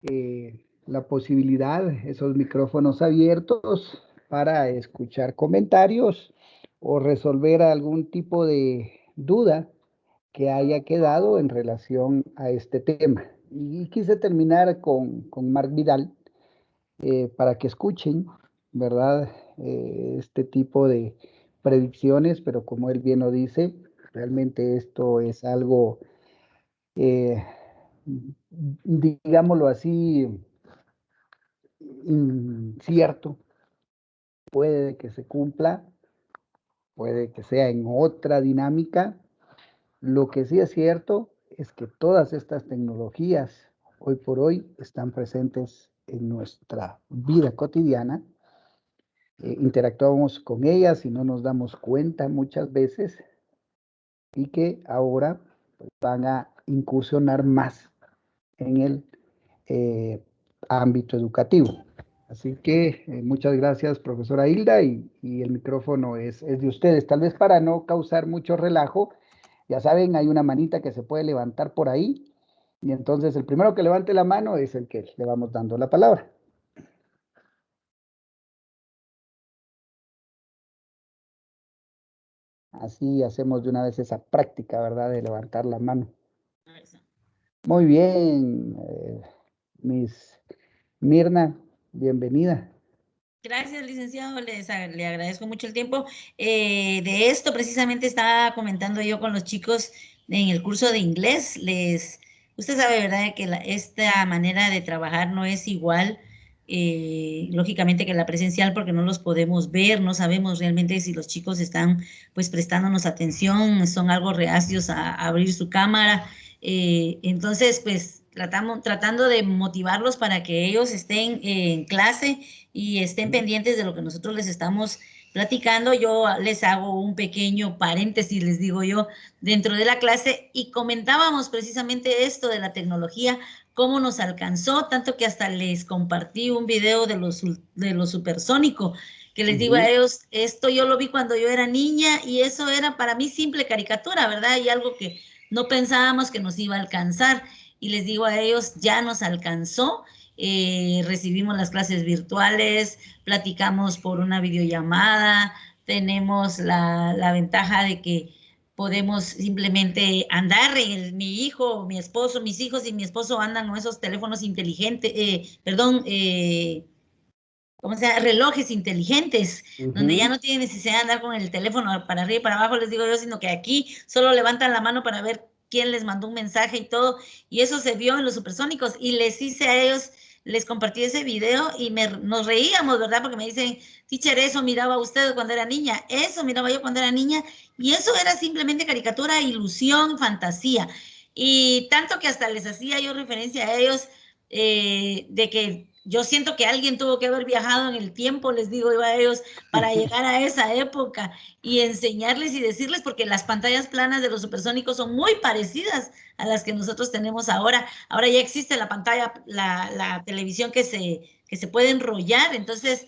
eh, la posibilidad, esos micrófonos abiertos para escuchar comentarios o resolver algún tipo de duda que haya quedado en relación a este tema. Y quise terminar con, con Marc Vidal eh, para que escuchen, ¿verdad? Eh, este tipo de predicciones, pero como él bien lo dice, realmente esto es algo, eh, digámoslo así, incierto. Puede que se cumpla, puede que sea en otra dinámica. Lo que sí es cierto es que todas estas tecnologías hoy por hoy están presentes en nuestra vida cotidiana. Eh, interactuamos con ellas y no nos damos cuenta muchas veces y que ahora pues, van a incursionar más en el eh, ámbito educativo. Así que eh, muchas gracias, profesora Hilda, y, el micrófono es, es, de ustedes. Tal vez para no causar mucho relajo, ya saben, hay una manita que se puede levantar por ahí, y entonces el primero que levante la mano es el que le vamos dando la palabra. Así hacemos de una vez esa práctica, ¿verdad? De levantar la mano. Muy bien, eh, Miss Mirna, Bienvenida. Gracias, licenciado. Les, le agradezco mucho el tiempo. Eh, de esto precisamente estaba comentando yo con los chicos en el curso de inglés. Les, usted sabe, ¿verdad?, que esta manera de trabajar no es igual, eh, lógicamente, que la presencial porque no los podemos ver, no sabemos realmente si los chicos están pues prestándonos atención, son algo reacios a, abrir su cámara. Eh, entonces, pues tratamos, tratando de motivarlos para que ellos estén en clase y estén pendientes de lo que nosotros les estamos platicando. Yo les hago un pequeño paréntesis, les digo yo, dentro de la clase y comentábamos precisamente esto de la tecnología, cómo nos alcanzó, tanto que hasta les compartí un video de los, de lo supersónico, que les digo a ellos, esto yo lo vi cuando yo era niña y eso era para mí simple caricatura, ¿verdad? Y algo que no pensábamos que nos iba a alcanzar y les digo a ellos, ya nos alcanzó, eh, recibimos las clases virtuales, platicamos por una videollamada, tenemos la, ventaja de que podemos simplemente andar, mi hijo, mi esposo, mis hijos y mi esposo andan con esos teléfonos inteligentes, eh, perdón, eh, como sea, relojes inteligentes, donde ya no tienen necesidad de andar con el teléfono para arriba y para abajo, les digo yo, sino que aquí solo levantan la mano para ver quién les mandó un mensaje y todo, y eso se vio en los supersónicos, y les hice a ellos, les compartí ese video y me, nos reíamos, ¿verdad? Porque me dicen, teacher, eso miraba usted cuando era niña, eso miraba yo cuando era niña, y eso era simplemente caricatura, ilusión, fantasía, y tanto que hasta les hacía yo referencia a ellos eh, de que yo siento que alguien tuvo que haber viajado en el tiempo, les digo yo a ellos, para llegar a esa época y enseñarles y decirles, porque las pantallas planas de los supersónicos son muy parecidas a las que nosotros tenemos ahora. Ahora ya existe la pantalla, la, la televisión que se, que se puede enrollar. Entonces,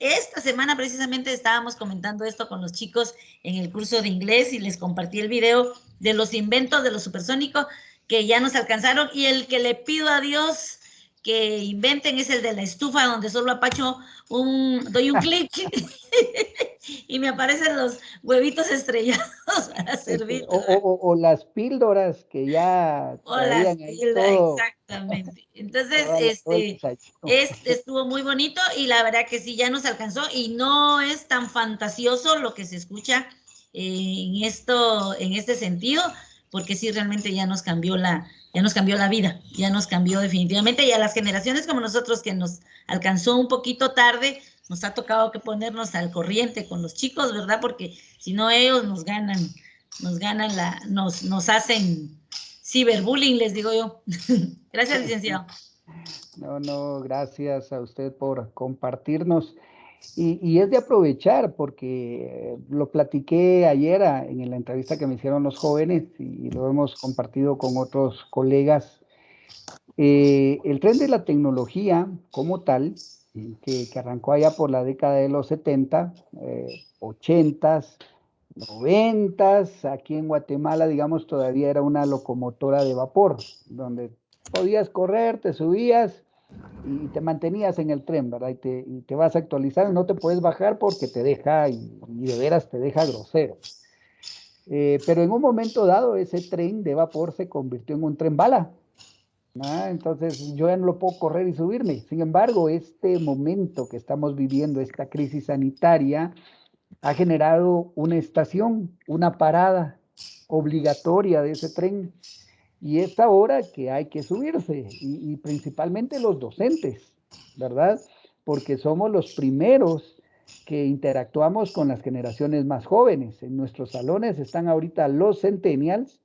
esta semana precisamente estábamos comentando esto con los chicos en el curso de inglés y les compartí el video de los inventos de los supersónicos que ya nos alcanzaron y el que le pido a Dios que inventen es el de la estufa donde solo apacho un, doy un clic y me aparecen los huevitos estrellados para servir. O, las píldoras que ya o las píldoras, exactamente. Entonces, este, este estuvo muy bonito y la verdad que sí, ya nos alcanzó y no es tan fantasioso lo que se escucha en esto, en este sentido, porque sí realmente ya nos cambió la, ya nos cambió la vida, ya nos cambió definitivamente y a las generaciones como nosotros que nos alcanzó un poquito tarde, nos ha tocado que ponernos al corriente con los chicos, ¿verdad? Porque si no ellos nos ganan, nos ganan la, nos, nos hacen ciberbullying, les digo yo. gracias, licenciado. No, no, gracias a usted por compartirnos. Y, es de aprovechar porque lo platiqué ayer en la entrevista que me hicieron los jóvenes y lo hemos compartido con otros colegas. Eh, el tren de la tecnología como tal, que, arrancó allá por la década de los 70, 80, 90, aquí en Guatemala, digamos, todavía era una locomotora de vapor, donde podías correr, te subías y te mantenías en el tren, ¿verdad? Y te, y te vas a actualizar, no te puedes bajar porque te deja, y, de veras te deja grosero. Eh, pero en un momento dado ese tren de vapor se convirtió en un tren bala. Entonces yo ya no lo puedo correr y subirme. Sin embargo, este momento que estamos viviendo, esta crisis sanitaria, ha generado una estación, una parada obligatoria de ese tren y es ahora que hay que subirse, y, principalmente los docentes, ¿verdad? Porque somos los primeros que interactuamos con las generaciones más jóvenes. En nuestros salones están ahorita los centennials,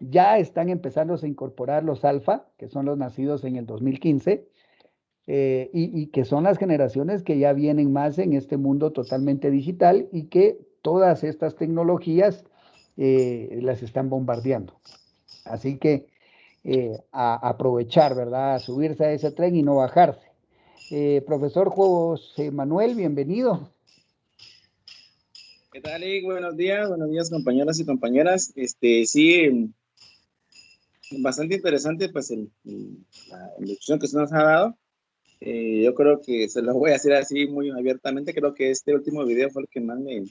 ya están empezando a incorporar los alfa, que son los nacidos en el 2015, eh, y, que son las generaciones que ya vienen más en este mundo totalmente digital y que todas estas tecnologías eh, las están bombardeando. Así que eh, a, aprovechar, ¿verdad? A subirse a ese tren y no bajarse. Eh, profesor José Manuel, bienvenido. ¿Qué tal, Buenos días, buenos días, compañeras y compañeras. Este, sí, bastante interesante, pues, el, la introducción que se nos ha dado. Eh, yo creo que se lo voy a hacer así muy abiertamente. Creo que este último video fue el que más me,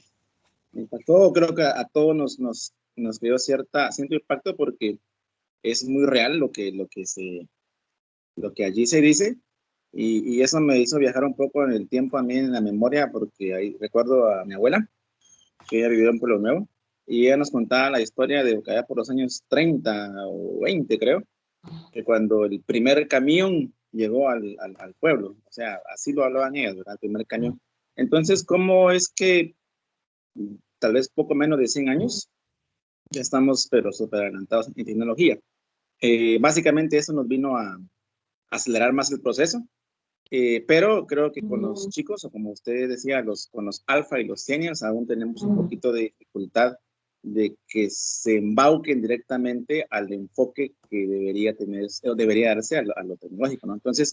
me impactó. Creo que a, todos nos, nos, nos creó cierta, cierto impacto porque es muy real lo que, lo que, se, lo que allí se dice. Y, y, eso me hizo viajar un poco en el tiempo a mí en la memoria, porque ahí recuerdo a mi abuela, que ella vivió en Pueblo Nuevo, y ella nos contaba la historia de allá por los años 30 o 20, creo, que cuando el primer camión llegó al, al, al pueblo, o sea, así lo hablaban ellas, ¿verdad? El primer camión. Entonces, ¿cómo es que tal vez poco menos de 100 años ya estamos, pero súper adelantados en tecnología? Eh, básicamente eso nos vino a acelerar más el proceso, eh, pero creo que con los chicos, o como usted decía, los, con los alfa y los seniors, aún tenemos un poquito de dificultad de que se embauquen directamente al enfoque que debería tener, o debería darse a lo, tecnológico, ¿no? Entonces,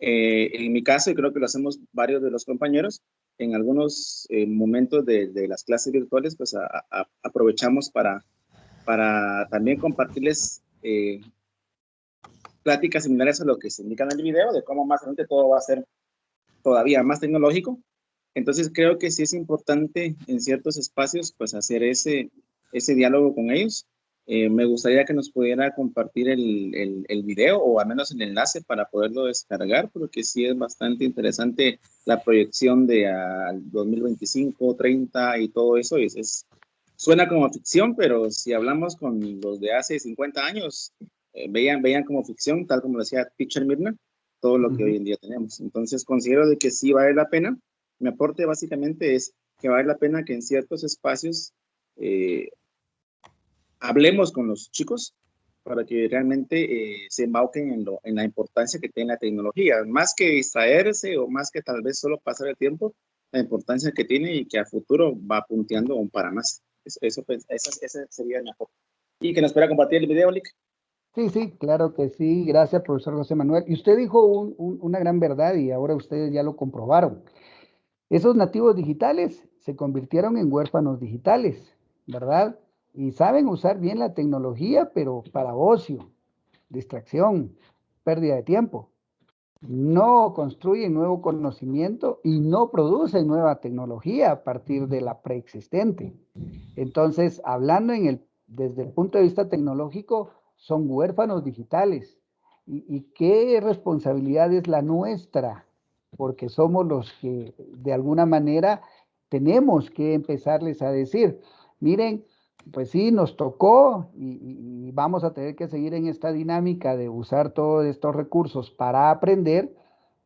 eh, en mi caso, y creo que lo hacemos varios de los compañeros, en algunos momentos de, de, las clases virtuales, pues aprovechamos para, para también compartirles eh, pláticas similares a lo que se indica en el video, de cómo más adelante todo va a ser todavía más tecnológico. Entonces creo que sí es importante en ciertos espacios pues hacer ese, ese diálogo con ellos Eh, me gustaría que nos pudiera compartir el, el, el, video o al menos el enlace para poderlo descargar, porque sí es bastante interesante la proyección de al 2025, 30 y todo eso. Es, es, suena como ficción, pero si hablamos con los de hace 50 años, eh, veían, veían como ficción, tal como decía Pitcher Mirna, todo lo que hoy en día tenemos. Entonces considero de que sí vale la pena. Mi aporte básicamente es que vale la pena que en ciertos espacios eh, hablemos con los chicos para que realmente eh, se embauquen en, lo, en la importancia que tiene la tecnología, más que distraerse o más que tal vez solo pasar el tiempo, la importancia que tiene y que a futuro va punteando para más. Eso, eso, ese sería mi aporte. Y que nos pueda compartir el video, Lick. Sí, sí, claro que sí. Gracias, profesor José Manuel. Y usted dijo un, un, una gran verdad y ahora ustedes ya lo comprobaron. Esos nativos digitales se convirtieron en huérfanos digitales, ¿verdad? Y saben usar bien la tecnología, pero para ocio, distracción, pérdida de tiempo. No construyen nuevo conocimiento y no producen nueva tecnología a partir de la preexistente. Entonces, hablando en el, desde el punto de vista tecnológico, son huérfanos digitales. ¿Y, y qué responsabilidad es la nuestra? Porque somos los que de alguna manera tenemos que empezarles a decir, miren, pues sí, nos tocó y, vamos a tener que seguir en esta dinámica de usar todos estos recursos para aprender,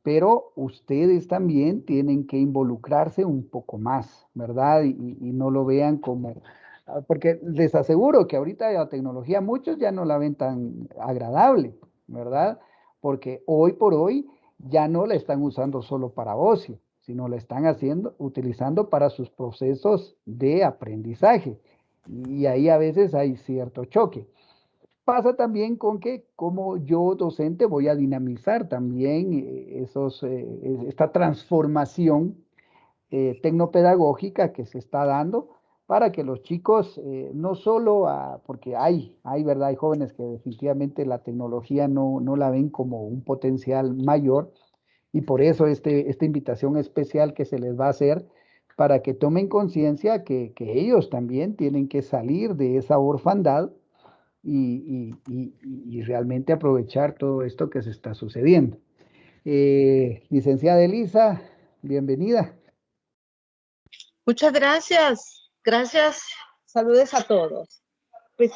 pero ustedes también tienen que involucrarse un poco más, ¿verdad? Y, no lo vean como, ah, porque les aseguro que ahorita la tecnología muchos ya no la ven tan agradable, ¿verdad? Porque hoy por hoy ya no la están usando solo para ocio, sino la están haciendo, utilizando para sus procesos de aprendizaje y ahí a veces hay cierto choque. Pasa también con que como yo docente voy a dinamizar también eh, esos, eh, esta transformación eh, tecnopedagógica que se está dando para que los chicos no solo, porque hay, hay, ¿verdad? Hay jóvenes que definitivamente la tecnología no, no la ven como un potencial mayor y por eso este, esta invitación especial que se les va a hacer para que tomen conciencia que, que, ellos también tienen que salir de esa orfandad y, y, y, realmente aprovechar todo esto que se está sucediendo. Eh, licenciada Elisa, bienvenida. Muchas gracias. Gracias. Saludes a todos. Pues,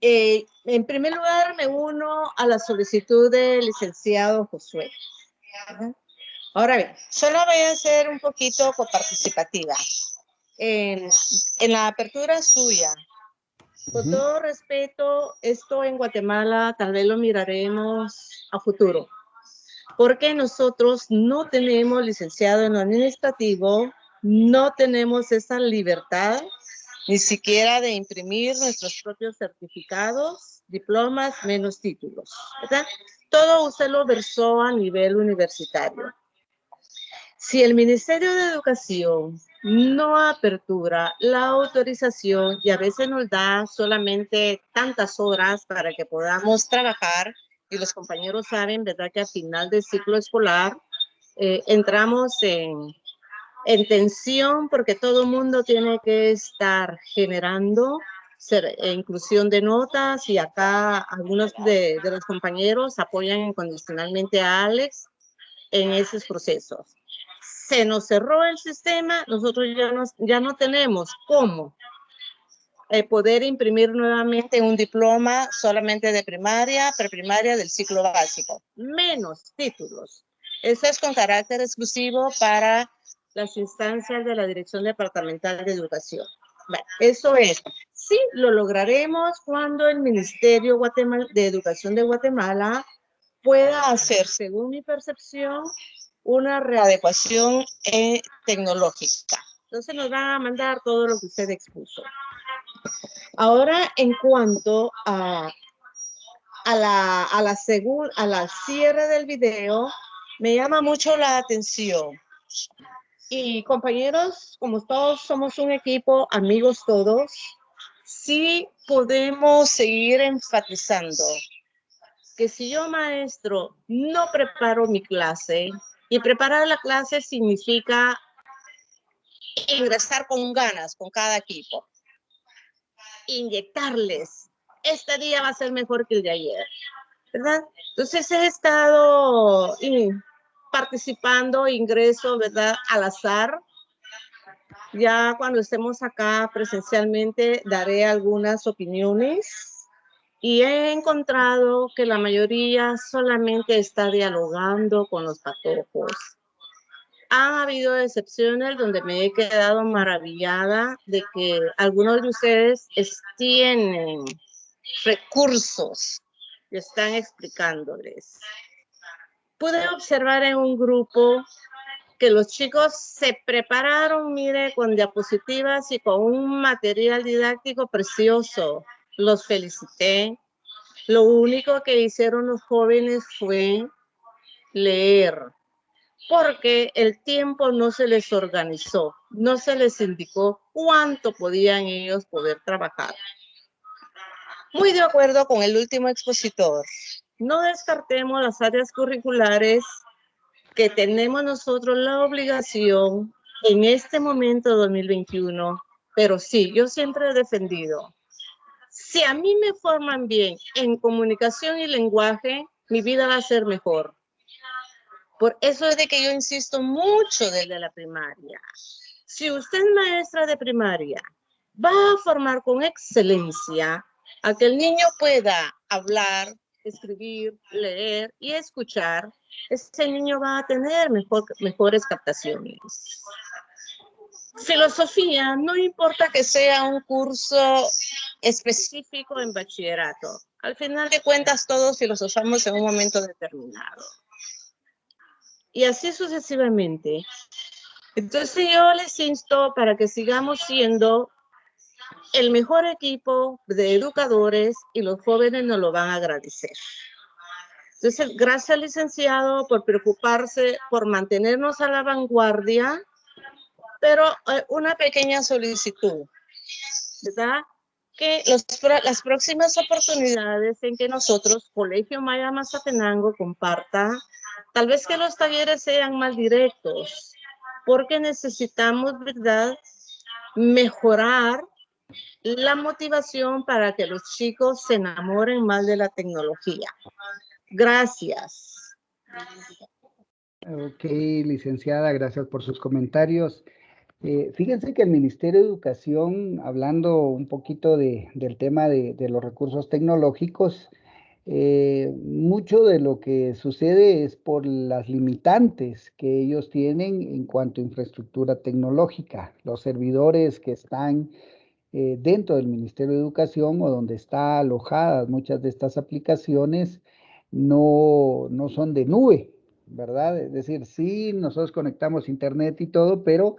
eh, en primer lugar, me uno a la solicitud del licenciado Josué. Ahora bien, solo voy a ser un poquito coparticipativa. En, en la apertura suya, con todo respeto, esto en Guatemala tal vez lo miraremos a futuro, porque nosotros no tenemos licenciado en lo administrativo, no tenemos esa libertad ni siquiera de imprimir nuestros propios certificados, diplomas, menos títulos, ¿verdad? Todo usted lo versó a nivel universitario. Si el Ministerio de Educación no apertura la autorización y a veces nos da solamente tantas horas para que podamos trabajar, y los compañeros saben, ¿verdad? Que al final del ciclo escolar eh, entramos en, en tensión porque todo el mundo tiene que estar generando eh, inclusión de notas y acá algunos de, de los compañeros apoyan incondicionalmente a Alex en esos procesos se nos cerró el sistema, nosotros ya, ya no tenemos cómo eh, poder imprimir nuevamente un diploma solamente de primaria, preprimaria del ciclo básico, menos títulos. Eso es con carácter exclusivo para las instancias de la Dirección Departamental de Educación. eso es. Sí, lo lograremos cuando el Ministerio de Educación de Guatemala pueda hacer, según mi percepción, una readecuación eh, tecnológica. Entonces nos van a mandar todo lo que usted expuso. Ahora, en cuanto a, a la, a la, a la cierre del video, me llama mucho la atención. Y compañeros, como todos somos un equipo, amigos todos, sí podemos seguir enfatizando que si yo, maestro, no preparo mi clase, y preparar la clase significa ingresar con ganas con cada equipo. inyectarles. Este día va a ser mejor que el de ayer, ¿verdad? Entonces he estado participando, ingreso, ¿verdad? Al azar. Ya cuando estemos acá presencialmente daré algunas opiniones y he encontrado que la mayoría solamente está dialogando con los patojos. Han habido excepciones donde me he quedado maravillada de que algunos de ustedes tienen recursos y están explicándoles. Pude observar en un grupo que los chicos se prepararon, mire, con diapositivas y con un material didáctico precioso los felicité. Lo único que hicieron los jóvenes fue leer, porque el tiempo no se les organizó, no se les indicó cuánto podían ellos poder trabajar. Muy de acuerdo con el último expositor. No descartemos las áreas curriculares que tenemos nosotros la obligación en este momento 2021, pero sí, yo siempre he defendido si a mí me forman bien en comunicación y lenguaje, mi vida va a ser mejor. Por eso es de que yo insisto mucho desde la primaria. Si usted es maestra de primaria, va a formar con excelencia a que el niño pueda hablar, escribir, leer y escuchar, ese niño va a tener mejor, mejores captaciones. Filosofía, no importa que sea un curso específico en bachillerato. Al final de cuentas, todos filosofamos en un momento determinado. Y así sucesivamente. Entonces yo les insto para que sigamos siendo el mejor equipo de educadores y los jóvenes nos lo van a agradecer. Entonces, gracias licenciado por preocuparse por mantenernos a la vanguardia, pero eh, una pequeña solicitud, ¿verdad? que las próximas oportunidades en que nosotros, Colegio Maya Mazatenango, comparta, tal vez que los talleres sean más directos, porque necesitamos, ¿verdad?, mejorar la motivación para que los chicos se enamoren más de la tecnología. Gracias. Ok, licenciada, gracias por sus comentarios. Eh, fíjense que el Ministerio de Educación, hablando un poquito del tema de, los recursos tecnológicos, eh, mucho de lo que sucede es por las limitantes que ellos tienen en cuanto a infraestructura tecnológica. Los servidores que están eh, dentro del Ministerio de Educación o donde están alojadas muchas de estas aplicaciones no, no son de nube, ¿verdad? Es decir, sí, nosotros conectamos internet y todo, pero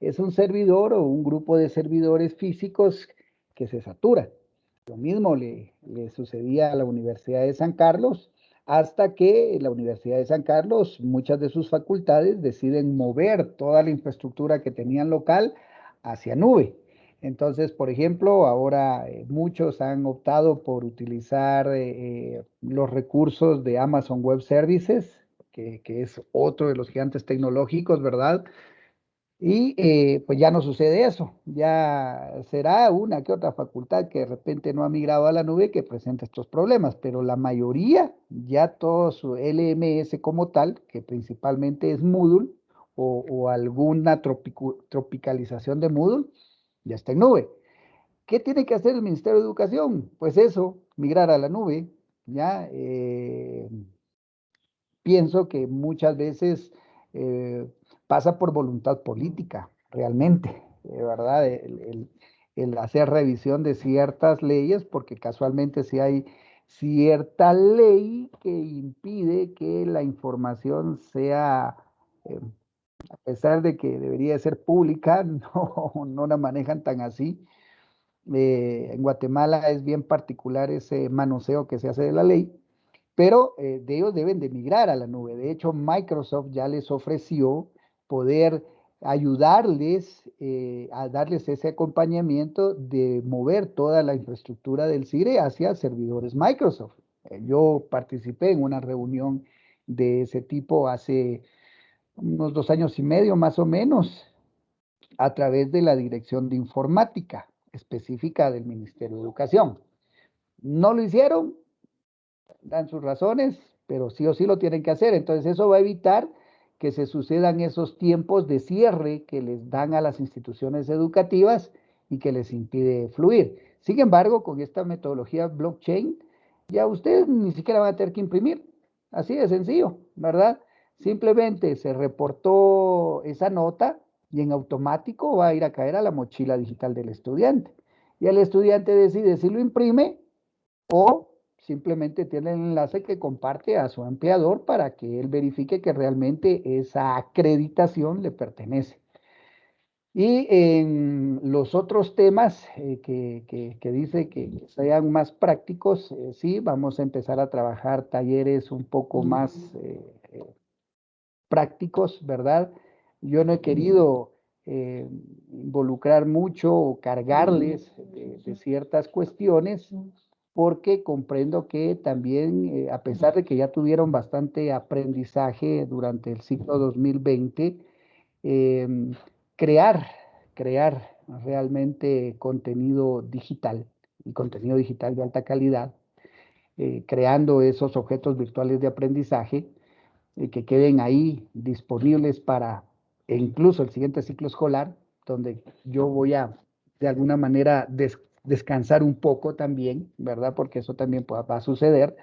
es un servidor o un grupo de servidores físicos que se satura. Lo mismo le, sucedía a la Universidad de San Carlos, hasta que la Universidad de San Carlos, muchas de sus facultades deciden mover toda la infraestructura que tenían local hacia nube. Entonces, por ejemplo, ahora eh, muchos han optado por utilizar eh, eh, los recursos de Amazon Web Services, que, que, es otro de los gigantes tecnológicos, ¿verdad? Y eh, pues ya no sucede eso, ya será una que otra facultad que de repente no ha migrado a la nube que presenta estos problemas, pero la mayoría, ya todo su LMS como tal, que principalmente es Moodle o, alguna tropicalización de Moodle, ya está en nube. ¿Qué tiene que hacer el Ministerio de Educación? Pues eso, migrar a la nube, ya. Eh, pienso que muchas veces... Eh, pasa por voluntad política, realmente, ¿verdad? El, hacer revisión de ciertas leyes, porque casualmente si hay cierta ley que impide que la información sea, eh, a pesar de que debería ser pública, no, no la manejan tan así. Eh, en Guatemala es bien particular ese manoseo que se hace de la ley, pero eh, de ellos deben de migrar a la nube. De hecho, Microsoft ya les ofreció poder ayudarles eh, a darles ese acompañamiento de mover toda la infraestructura del CIRE hacia servidores Microsoft. Eh, yo participé en una reunión de ese tipo hace unos dos años y medio más o menos a través de la dirección de informática. específica del Ministerio de Educación. No lo hicieron, dan sus razones, pero sí o sí lo tienen que hacer. Entonces eso va a evitar que se sucedan esos tiempos de cierre que les dan a las instituciones educativas y que les impide fluir. Sin embargo, con esta metodología blockchain, ya ustedes ni siquiera van a tener que imprimir. Así de sencillo, ¿verdad? Simplemente se reportó esa nota y en automático va a ir a caer a la mochila digital del estudiante. Y el estudiante decide si lo imprime o simplemente tiene el enlace que comparte a su empleador para que él verifique que realmente esa acreditación le pertenece. Y en los otros temas eh, que, dice que sean más prácticos, eh, sí, vamos a empezar a trabajar talleres un poco más eh, prácticos, ¿verdad? Yo no he querido involucrar mucho o cargarles de ciertas cuestiones porque comprendo que también, eh, a pesar de que ya tuvieron bastante aprendizaje durante el ciclo 2020, em, crear, crear realmente contenido digital y contenido digital de alta calidad, eh, creando esos objetos virtuales de aprendizaje eh, que queden ahí disponibles para incluso el siguiente ciclo escolar, donde yo voy a de alguna manera descansar un poco también, ¿verdad? Porque eso también va a suceder,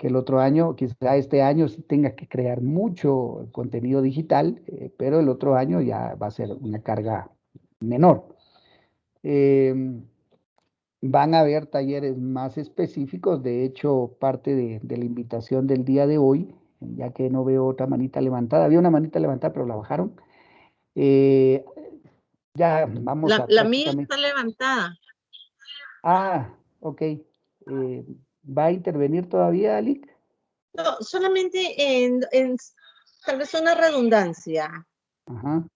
que el otro año, quizá este año sí tenga que crear mucho contenido digital, eh, pero el otro año ya va a ser una carga menor. Em, van a haber talleres más específicos, de hecho, parte de, la invitación del día de hoy, ya que no veo otra manita levantada, había una manita levantada, pero la bajaron. Eh, ya vamos a... La mía está levantada. Ah, ok. Eh, ¿Va a intervenir todavía, Alic? No, solamente en, tal vez una redundancia. Ajá.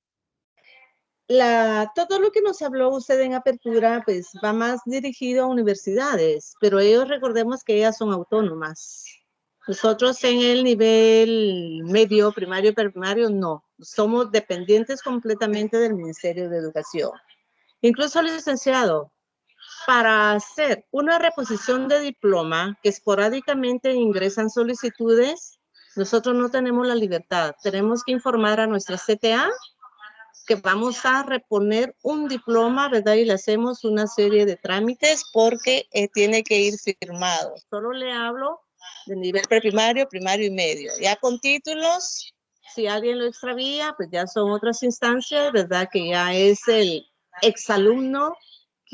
La, todo lo que nos habló usted en apertura, pues va más dirigido a universidades, pero ellos recordemos que ellas son autónomas. Nosotros en el nivel medio, primario, primario, no. Somos dependientes completamente del Ministerio de Educación. Incluso el licenciado, para hacer una reposición de diploma que esporádicamente ingresan solicitudes, nosotros no tenemos la libertad. Tenemos que informar a nuestra CTA que vamos a reponer un diploma, ¿verdad? Y le hacemos una serie de trámites porque eh, tiene que ir firmado. Solo le hablo de nivel preprimario, primario y medio. Ya con títulos, si alguien lo extravía, pues ya son otras instancias, ¿verdad? Que ya es el exalumno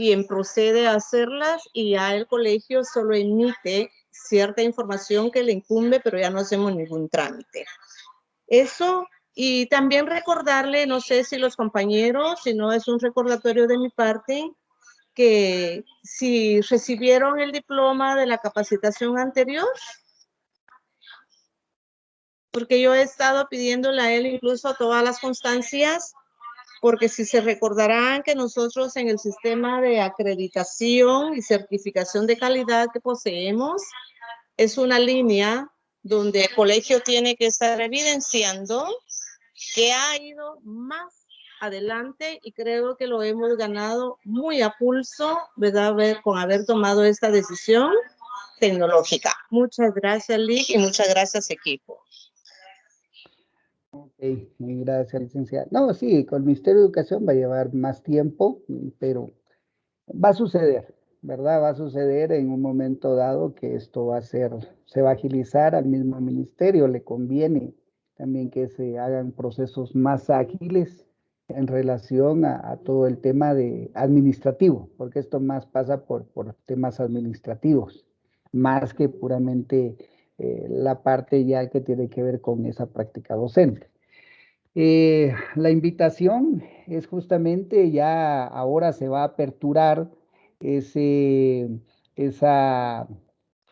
quien procede a hacerlas y ya el colegio solo emite cierta información que le incumbe, pero ya no hacemos ningún trámite. Eso, y también recordarle, no sé si los compañeros, si no es un recordatorio de mi parte, que si recibieron el diploma de la capacitación anterior, porque yo he estado pidiéndole a él incluso todas las constancias porque si se recordarán que nosotros en el sistema de acreditación y certificación de calidad que poseemos, es una línea donde el colegio tiene que estar evidenciando que ha ido más adelante y creo que lo hemos ganado muy a pulso, ¿verdad? Con haber tomado esta decisión tecnológica. Muchas gracias, Lick, y muchas gracias, equipo. Ok, gracias, licenciada. No, sí, con el Ministerio de Educación va a llevar más tiempo, pero va a suceder, ¿verdad? Va a suceder en un momento dado que esto va a ser, se va a agilizar al mismo ministerio, le conviene también que se hagan procesos más ágiles en relación a, todo el tema de administrativo, porque esto más pasa por, por temas administrativos, más que puramente eh, la parte ya que tiene que ver con esa práctica docente. Eh, la invitación es justamente ya ahora se va a aperturar ese, esa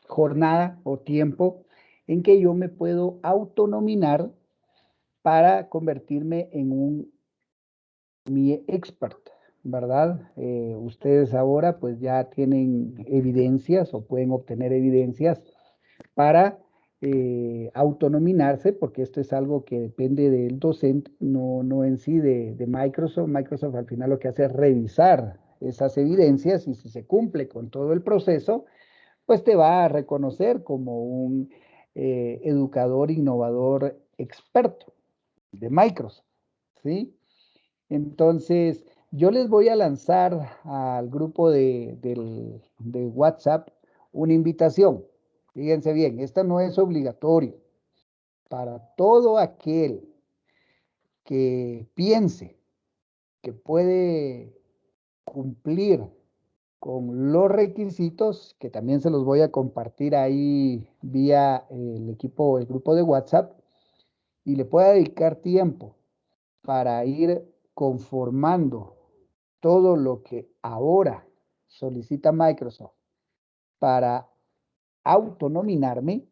jornada o tiempo en que yo me puedo autonominar para convertirme en un mi expert, ¿verdad? Eh, ustedes ahora pues ya tienen evidencias o pueden obtener evidencias para eh, autonominarse, porque esto es algo que depende del docente, no, no en sí de, Microsoft. Microsoft al final lo que hace es revisar esas evidencias y si se cumple con todo el proceso, pues te va a reconocer como un eh, educador innovador experto de Microsoft, ¿sí? Entonces, yo les voy a lanzar al grupo de, de WhatsApp una invitación. Fíjense bien, esta no es obligatorio. Para todo aquel que piense que puede cumplir con los requisitos, que también se los voy a compartir ahí vía el equipo, el grupo de WhatsApp, y le pueda dedicar tiempo para ir conformando todo lo que ahora solicita Microsoft para autonominarme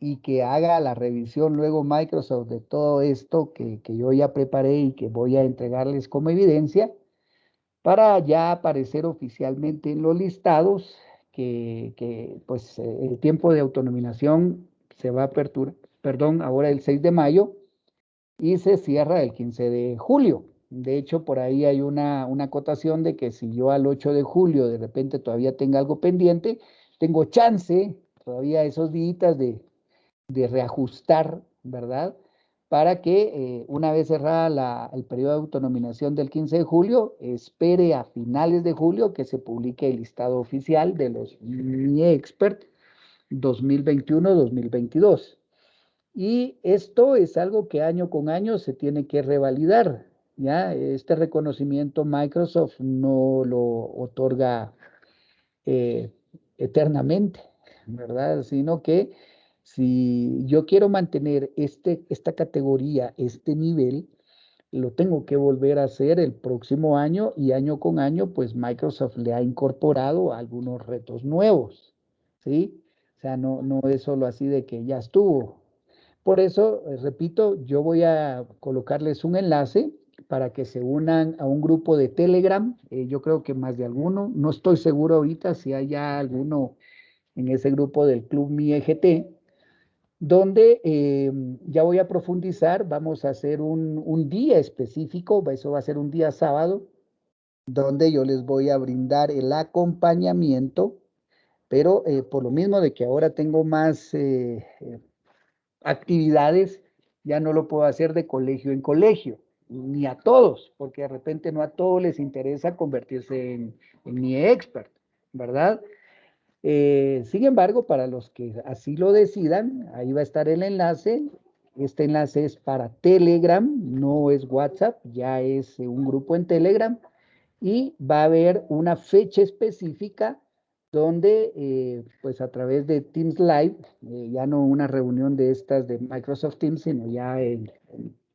y que haga la revisión luego Microsoft de todo esto que, que yo ya preparé y que voy a entregarles como evidencia para ya aparecer oficialmente en los listados que, que pues el tiempo de autonominación se va a aperturar, perdón, ahora el 6 de mayo y se cierra el 15 de julio. De hecho, por ahí hay una, una acotación de que si yo al 8 de julio de repente todavía tenga algo pendiente, tengo chance todavía esos días de, de reajustar, ¿verdad? Para que eh, una vez cerrada el periodo de autonominación del 15 de julio, espere a finales de julio que se publique el listado oficial de los Mi Expert 2021-2022. Y esto es algo que año con año se tiene que revalidar. ¿ya? Este reconocimiento Microsoft no lo otorga eh, eternamente, ¿verdad? Sino que si yo quiero mantener este, esta categoría, este nivel, lo tengo que volver a hacer el próximo año y año con año, pues Microsoft le ha incorporado algunos retos nuevos, ¿sí? O sea, no, no es solo así de que ya estuvo. Por eso, repito, yo voy a colocarles un enlace para que se unan a un grupo de Telegram. Eh, yo creo que más de alguno, no estoy seguro ahorita si hay alguno en ese grupo del Club Mi EGT, donde eh, ya voy a profundizar, vamos a hacer un, día específico, eso va a ser un día sábado, donde yo les voy a brindar el acompañamiento, pero eh, por lo mismo de que ahora tengo más actividades, ya no lo puedo hacer de colegio en colegio, ni a todos, porque de repente no a todos les interesa convertirse en, en mi expert, ¿verdad? Eh, sin embargo, para los que así lo decidan, ahí va a estar el enlace. Este enlace es para Telegram, no es WhatsApp, ya es eh, un grupo en Telegram y va a haber una fecha específica donde, eh, pues a través de Teams Live, ya no una reunión de estas de Microsoft Teams, sino ya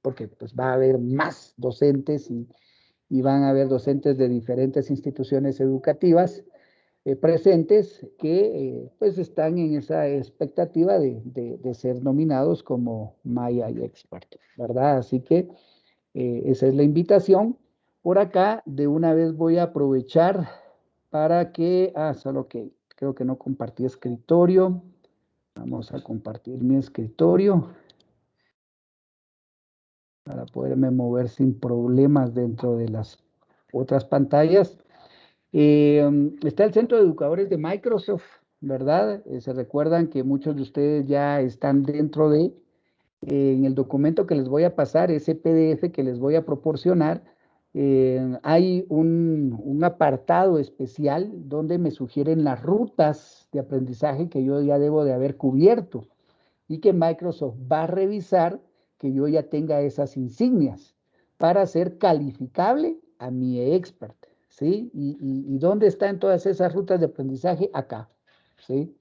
porque pues va a haber más docentes y, van a haber docentes de diferentes instituciones educativas eh, presentes que eh, pues están en esa expectativa de, de, ser nominados como Maya y Expert, ¿verdad? Así que eh, esa es la invitación. Por acá, de una vez voy a aprovechar para que, ah, solo que creo que no compartí escritorio. Vamos a compartir mi escritorio para poderme mover sin problemas dentro de las otras pantallas. Eh, está el Centro de Educadores de Microsoft, ¿verdad? Eh, se recuerdan que muchos de ustedes ya están dentro de, en el documento que les voy a pasar, ese PDF que les voy a proporcionar, hay un, un, apartado especial donde me sugieren las rutas de aprendizaje que yo ya debo de haber cubierto y que Microsoft va a revisar que yo ya tenga esas insignias para ser calificable a mi expert. ¿sí? Y, y, dónde están todas esas rutas de aprendizaje? Acá, ¿sí?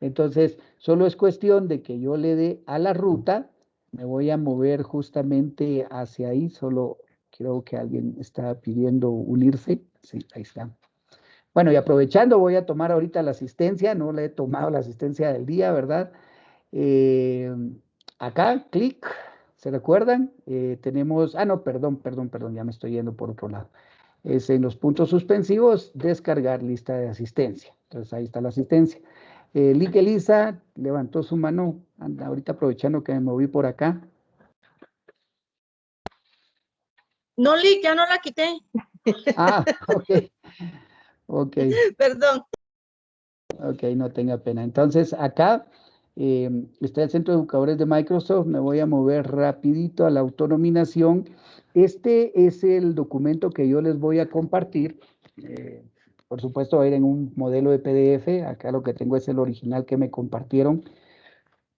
Entonces, solo es cuestión de que yo le dé a la ruta, me voy a mover justamente hacia ahí, solo creo que alguien está pidiendo unirse, sí, ahí está. Bueno, y aprovechando, voy a tomar ahorita la asistencia, no le he tomado la asistencia del día, ¿verdad? Eh, acá, clic, ¿se recuerdan? Eh, tenemos, ah, no, perdón, perdón, perdón, ya me estoy yendo por otro lado es en los puntos suspensivos, descargar lista de asistencia. Entonces ahí está la asistencia. Eh, Lick Elisa levantó su mano, anda, ahorita aprovechando que me moví por acá. No, Lick, ya no la quité. Ah, ok. Ok. Perdón. Ok, no tenga pena. Entonces, acá eh, está el Centro de Educadores de Microsoft. Me voy a mover rapidito a la autonominación. Este es el documento que yo les voy a compartir. Eh, por supuesto, va a ir en un modelo de PDF. Acá lo que tengo es el original que me compartieron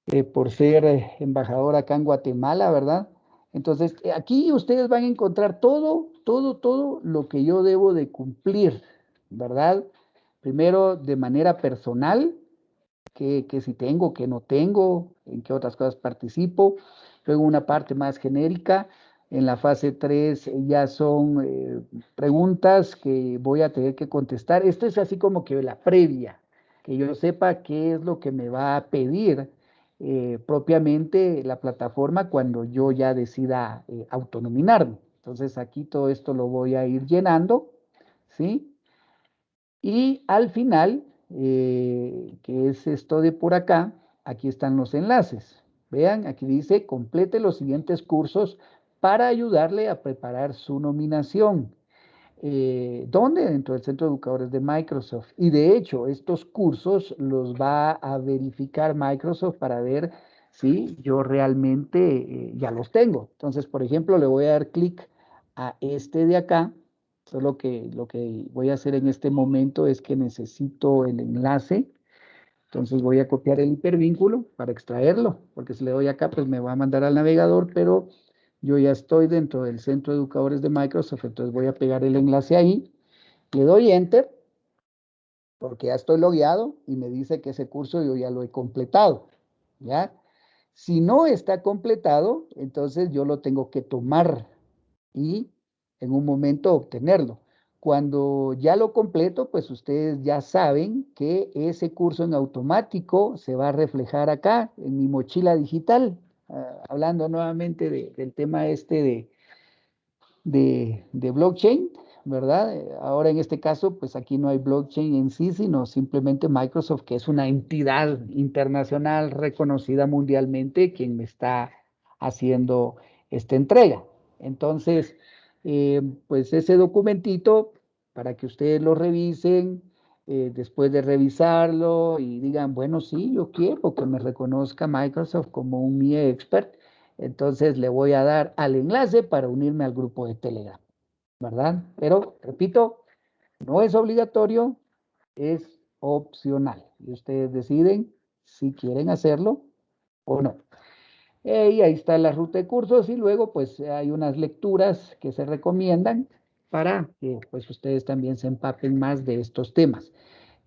eh, por ser embajador acá en Guatemala, ¿verdad? Entonces, aquí ustedes van a encontrar todo, todo, todo lo que yo debo de cumplir, ¿verdad? Primero, de manera personal, que, si tengo, que no tengo, en qué otras cosas participo. Luego una parte más genérica. En la fase 3 ya son eh, preguntas que voy a tener que contestar. Esto es así como que la previa, que yo sepa qué es lo que me va a pedir eh, propiamente la plataforma cuando yo ya decida eh, autonominarme. Entonces aquí todo esto lo voy a ir llenando, ¿sí? Y al final, eh, que es esto de por acá, aquí están los enlaces. Vean, aquí dice, complete los siguientes cursos para ayudarle a preparar su nominación. Eh, ¿Dónde? Dentro del Centro de Educadores de Microsoft. Y de hecho, estos cursos los va a verificar Microsoft para ver si yo realmente eh, ya los tengo. Entonces, por ejemplo, le voy a dar clic a este de acá Solo que lo que voy a hacer en este momento es que necesito el enlace. Entonces voy a copiar el hipervínculo para extraerlo, porque si le doy acá, pues me va a mandar al navegador, pero yo ya estoy dentro del centro de educadores de Microsoft, entonces voy a pegar el enlace ahí, le doy Enter, porque ya estoy logueado y me dice que ese curso yo ya lo he completado, ¿ya? Si no está completado, entonces yo lo tengo que tomar y en un momento obtenerlo. Cuando ya lo completo, pues ustedes ya saben que ese curso en automático se va a reflejar acá en mi mochila digital. Ah, hablando nuevamente del tema este de, de, de, blockchain, ¿verdad? Ahora en este caso, pues aquí no hay blockchain en sí, sino simplemente Microsoft, que es una entidad internacional reconocida mundialmente, quien me está haciendo esta entrega. Entonces, eh, pues ese documentito para que ustedes lo revisen, eh, después de revisarlo y digan, bueno, sí, yo quiero que me reconozca Microsoft como un mi expert, entonces le voy a dar al enlace para unirme al grupo de Telegram, ¿verdad? Pero, repito, no es obligatorio, es opcional. Y ustedes deciden si quieren hacerlo o no. Eh, y ahí está la ruta de cursos y luego pues hay unas lecturas que se recomiendan para que pues ustedes también se empapen más de estos temas.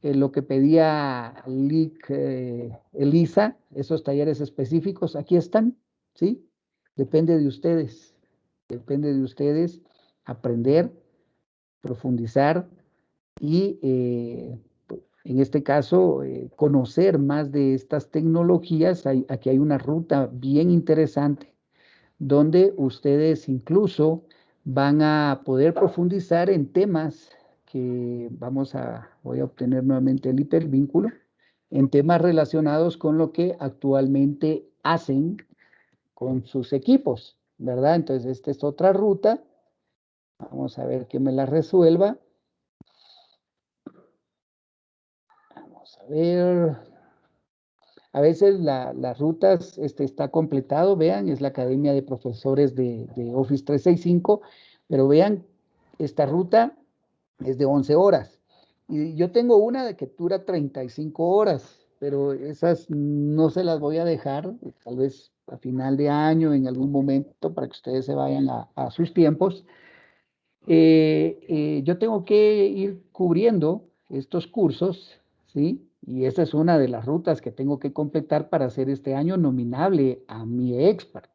Eh, lo que pedía LIC, eh, Elisa, esos talleres específicos, aquí están, ¿sí? Depende de ustedes, depende de ustedes aprender, profundizar y en este caso, eh, conocer más de estas tecnologías. aquí hay una ruta bien interesante donde ustedes incluso van a poder profundizar en temas que vamos a, voy a obtener nuevamente el hipervínculo, en temas relacionados con lo que actualmente hacen con sus equipos, ¿verdad? Entonces, esta es otra ruta. Vamos a ver que me la resuelva. A ver. A veces las rutas este, está completado, vean, es la Academia de Profesores de, Office 365, pero vean, esta ruta es de 11 horas. Y yo tengo una de que dura 35 horas, pero esas no se las voy a dejar, tal vez a final de año, en algún momento, para que ustedes se vayan a, sus tiempos. Eh, eh, yo tengo que ir cubriendo estos cursos, ¿sí? Y esa es una de las rutas que tengo que completar para hacer este año nominable a mi expert.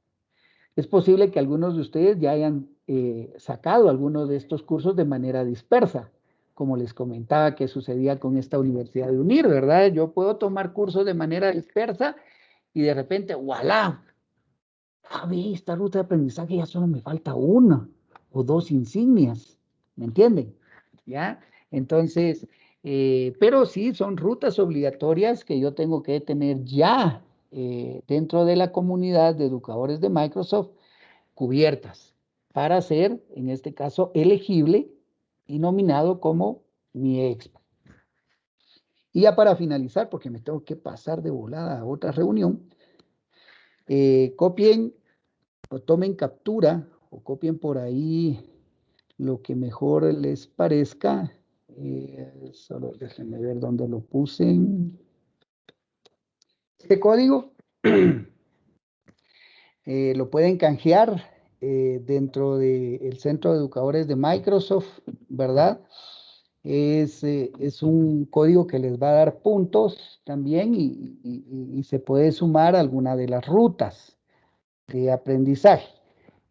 Es posible que algunos de ustedes ya hayan eh, sacado algunos de estos cursos de manera dispersa, como les comentaba que sucedía con esta Universidad de UNIR, ¿verdad? Yo puedo tomar cursos de manera dispersa y de repente, ¡voilà! A ver, esta ruta de aprendizaje ya solo me falta una o dos insignias, ¿me entienden? ¿Ya? Entonces, eh, pero sí, son rutas obligatorias que yo tengo que tener ya eh, dentro de la comunidad de educadores de Microsoft cubiertas para ser, en este caso, elegible y nominado como mi expo. Y ya para finalizar, porque me tengo que pasar de volada a otra reunión, eh, copien o tomen captura o copien por ahí lo que mejor les parezca. Eh, solo déjenme ver dónde lo puse. Este código eh, lo pueden canjear eh, dentro del Centro de Educadores de Microsoft, ¿verdad? Es, es, un código que les va a dar puntos también y, y se puede sumar a alguna de las rutas de aprendizaje.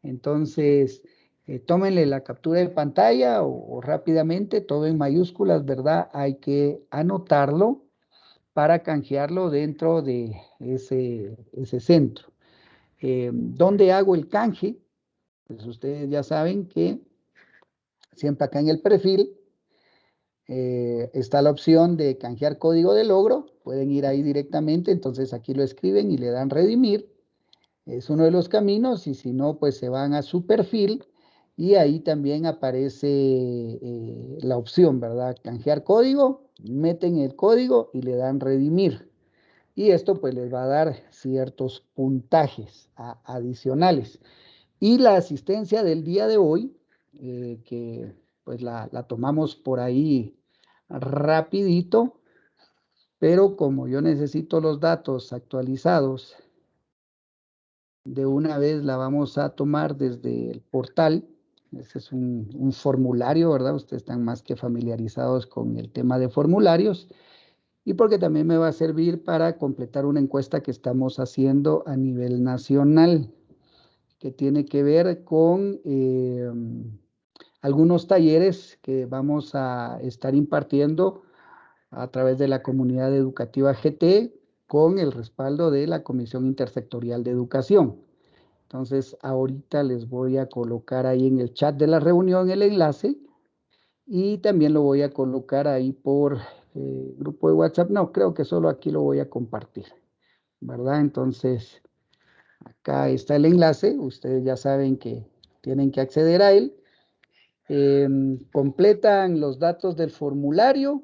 Entonces, eh, tómenle la captura de pantalla o, rápidamente, todo en mayúsculas, ¿verdad? Hay que anotarlo para canjearlo dentro de ese, ese centro. Eh, ¿Dónde hago el canje? Pues ustedes ya saben que siempre acá en el perfil eh, está la opción de canjear código de logro. Pueden ir ahí directamente, entonces aquí lo escriben y le dan redimir. Es uno de los caminos y si no, pues se van a su perfil y ahí también aparece eh, la opción, ¿verdad? Canjear código, meten el código y le dan redimir. Y esto pues les va a dar ciertos puntajes adicionales. Y la asistencia del día de hoy, eh, que pues la, la tomamos por ahí rapidito, pero como yo necesito los datos actualizados, de una vez la vamos a tomar desde el portal ese es un, formulario, ¿verdad? Ustedes están más que familiarizados con el tema de formularios y porque también me va a servir para completar una encuesta que estamos haciendo a nivel nacional, que tiene que ver con eh, algunos talleres que vamos a estar impartiendo a través de la comunidad educativa GT con el respaldo de la Comisión Intersectorial de Educación. Entonces, ahorita les voy a colocar ahí en el chat de la reunión el enlace y también lo voy a colocar ahí por eh, grupo de WhatsApp. No, creo que solo aquí lo voy a compartir, ¿verdad? Entonces, acá está el enlace. Ustedes ya saben que tienen que acceder a él. Em, completan los datos del formulario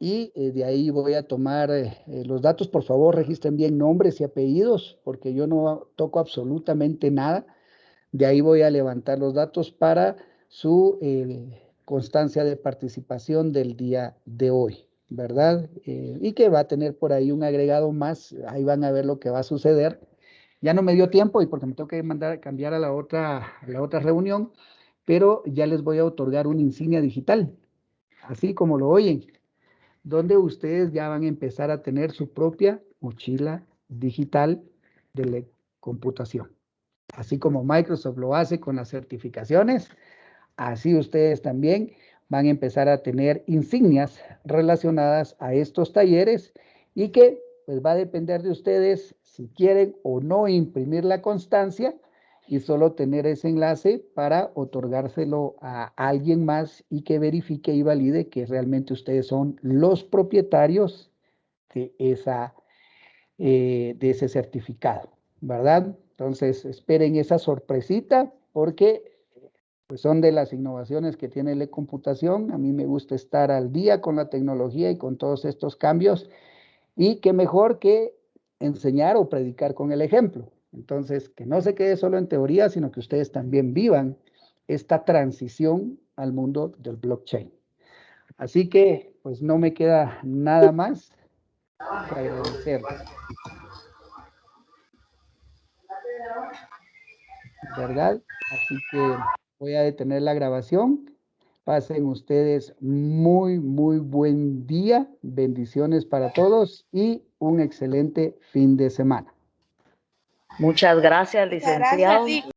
y eh, de ahí voy a tomar eh, eh, los datos. Por favor, registren bien nombres y apellidos, porque yo no toco absolutamente nada. De ahí voy a levantar los datos para su constancia de participación del día de hoy, ¿verdad? y que va a tener por ahí un agregado más. Ahí van a ver lo que va a suceder. Ya no me dio tiempo y porque me tengo que mandar cambiar a la otra, a la otra reunión, pero ya les voy a otorgar una insignia digital, así como lo oyen donde ustedes ya van a empezar a tener su propia mochila digital de computación. Así como Microsoft lo hace con las certificaciones, así ustedes también van a empezar a tener insignias relacionadas a estos talleres y que pues va a depender de ustedes si quieren o no imprimir la constancia y solo tener ese enlace para otorgárselo a alguien más y que verifique y valide que realmente ustedes son los propietarios de, esa, eh, de ese certificado, ¿verdad? Entonces, esperen esa sorpresita porque pues, son de las innovaciones que tiene la computación. A mí me gusta estar al día con la tecnología y con todos estos cambios y qué mejor que enseñar o predicar con el ejemplo. Entonces, que no se quede solo en teoría, sino que ustedes también vivan esta transición al mundo del blockchain. Así que, pues no me queda nada más que agradecer. ¿Verdad? Así que voy a detener la grabación. Pasen ustedes muy, muy buen día. Bendiciones para todos y un excelente fin de semana. Muchas gracias, licenciado.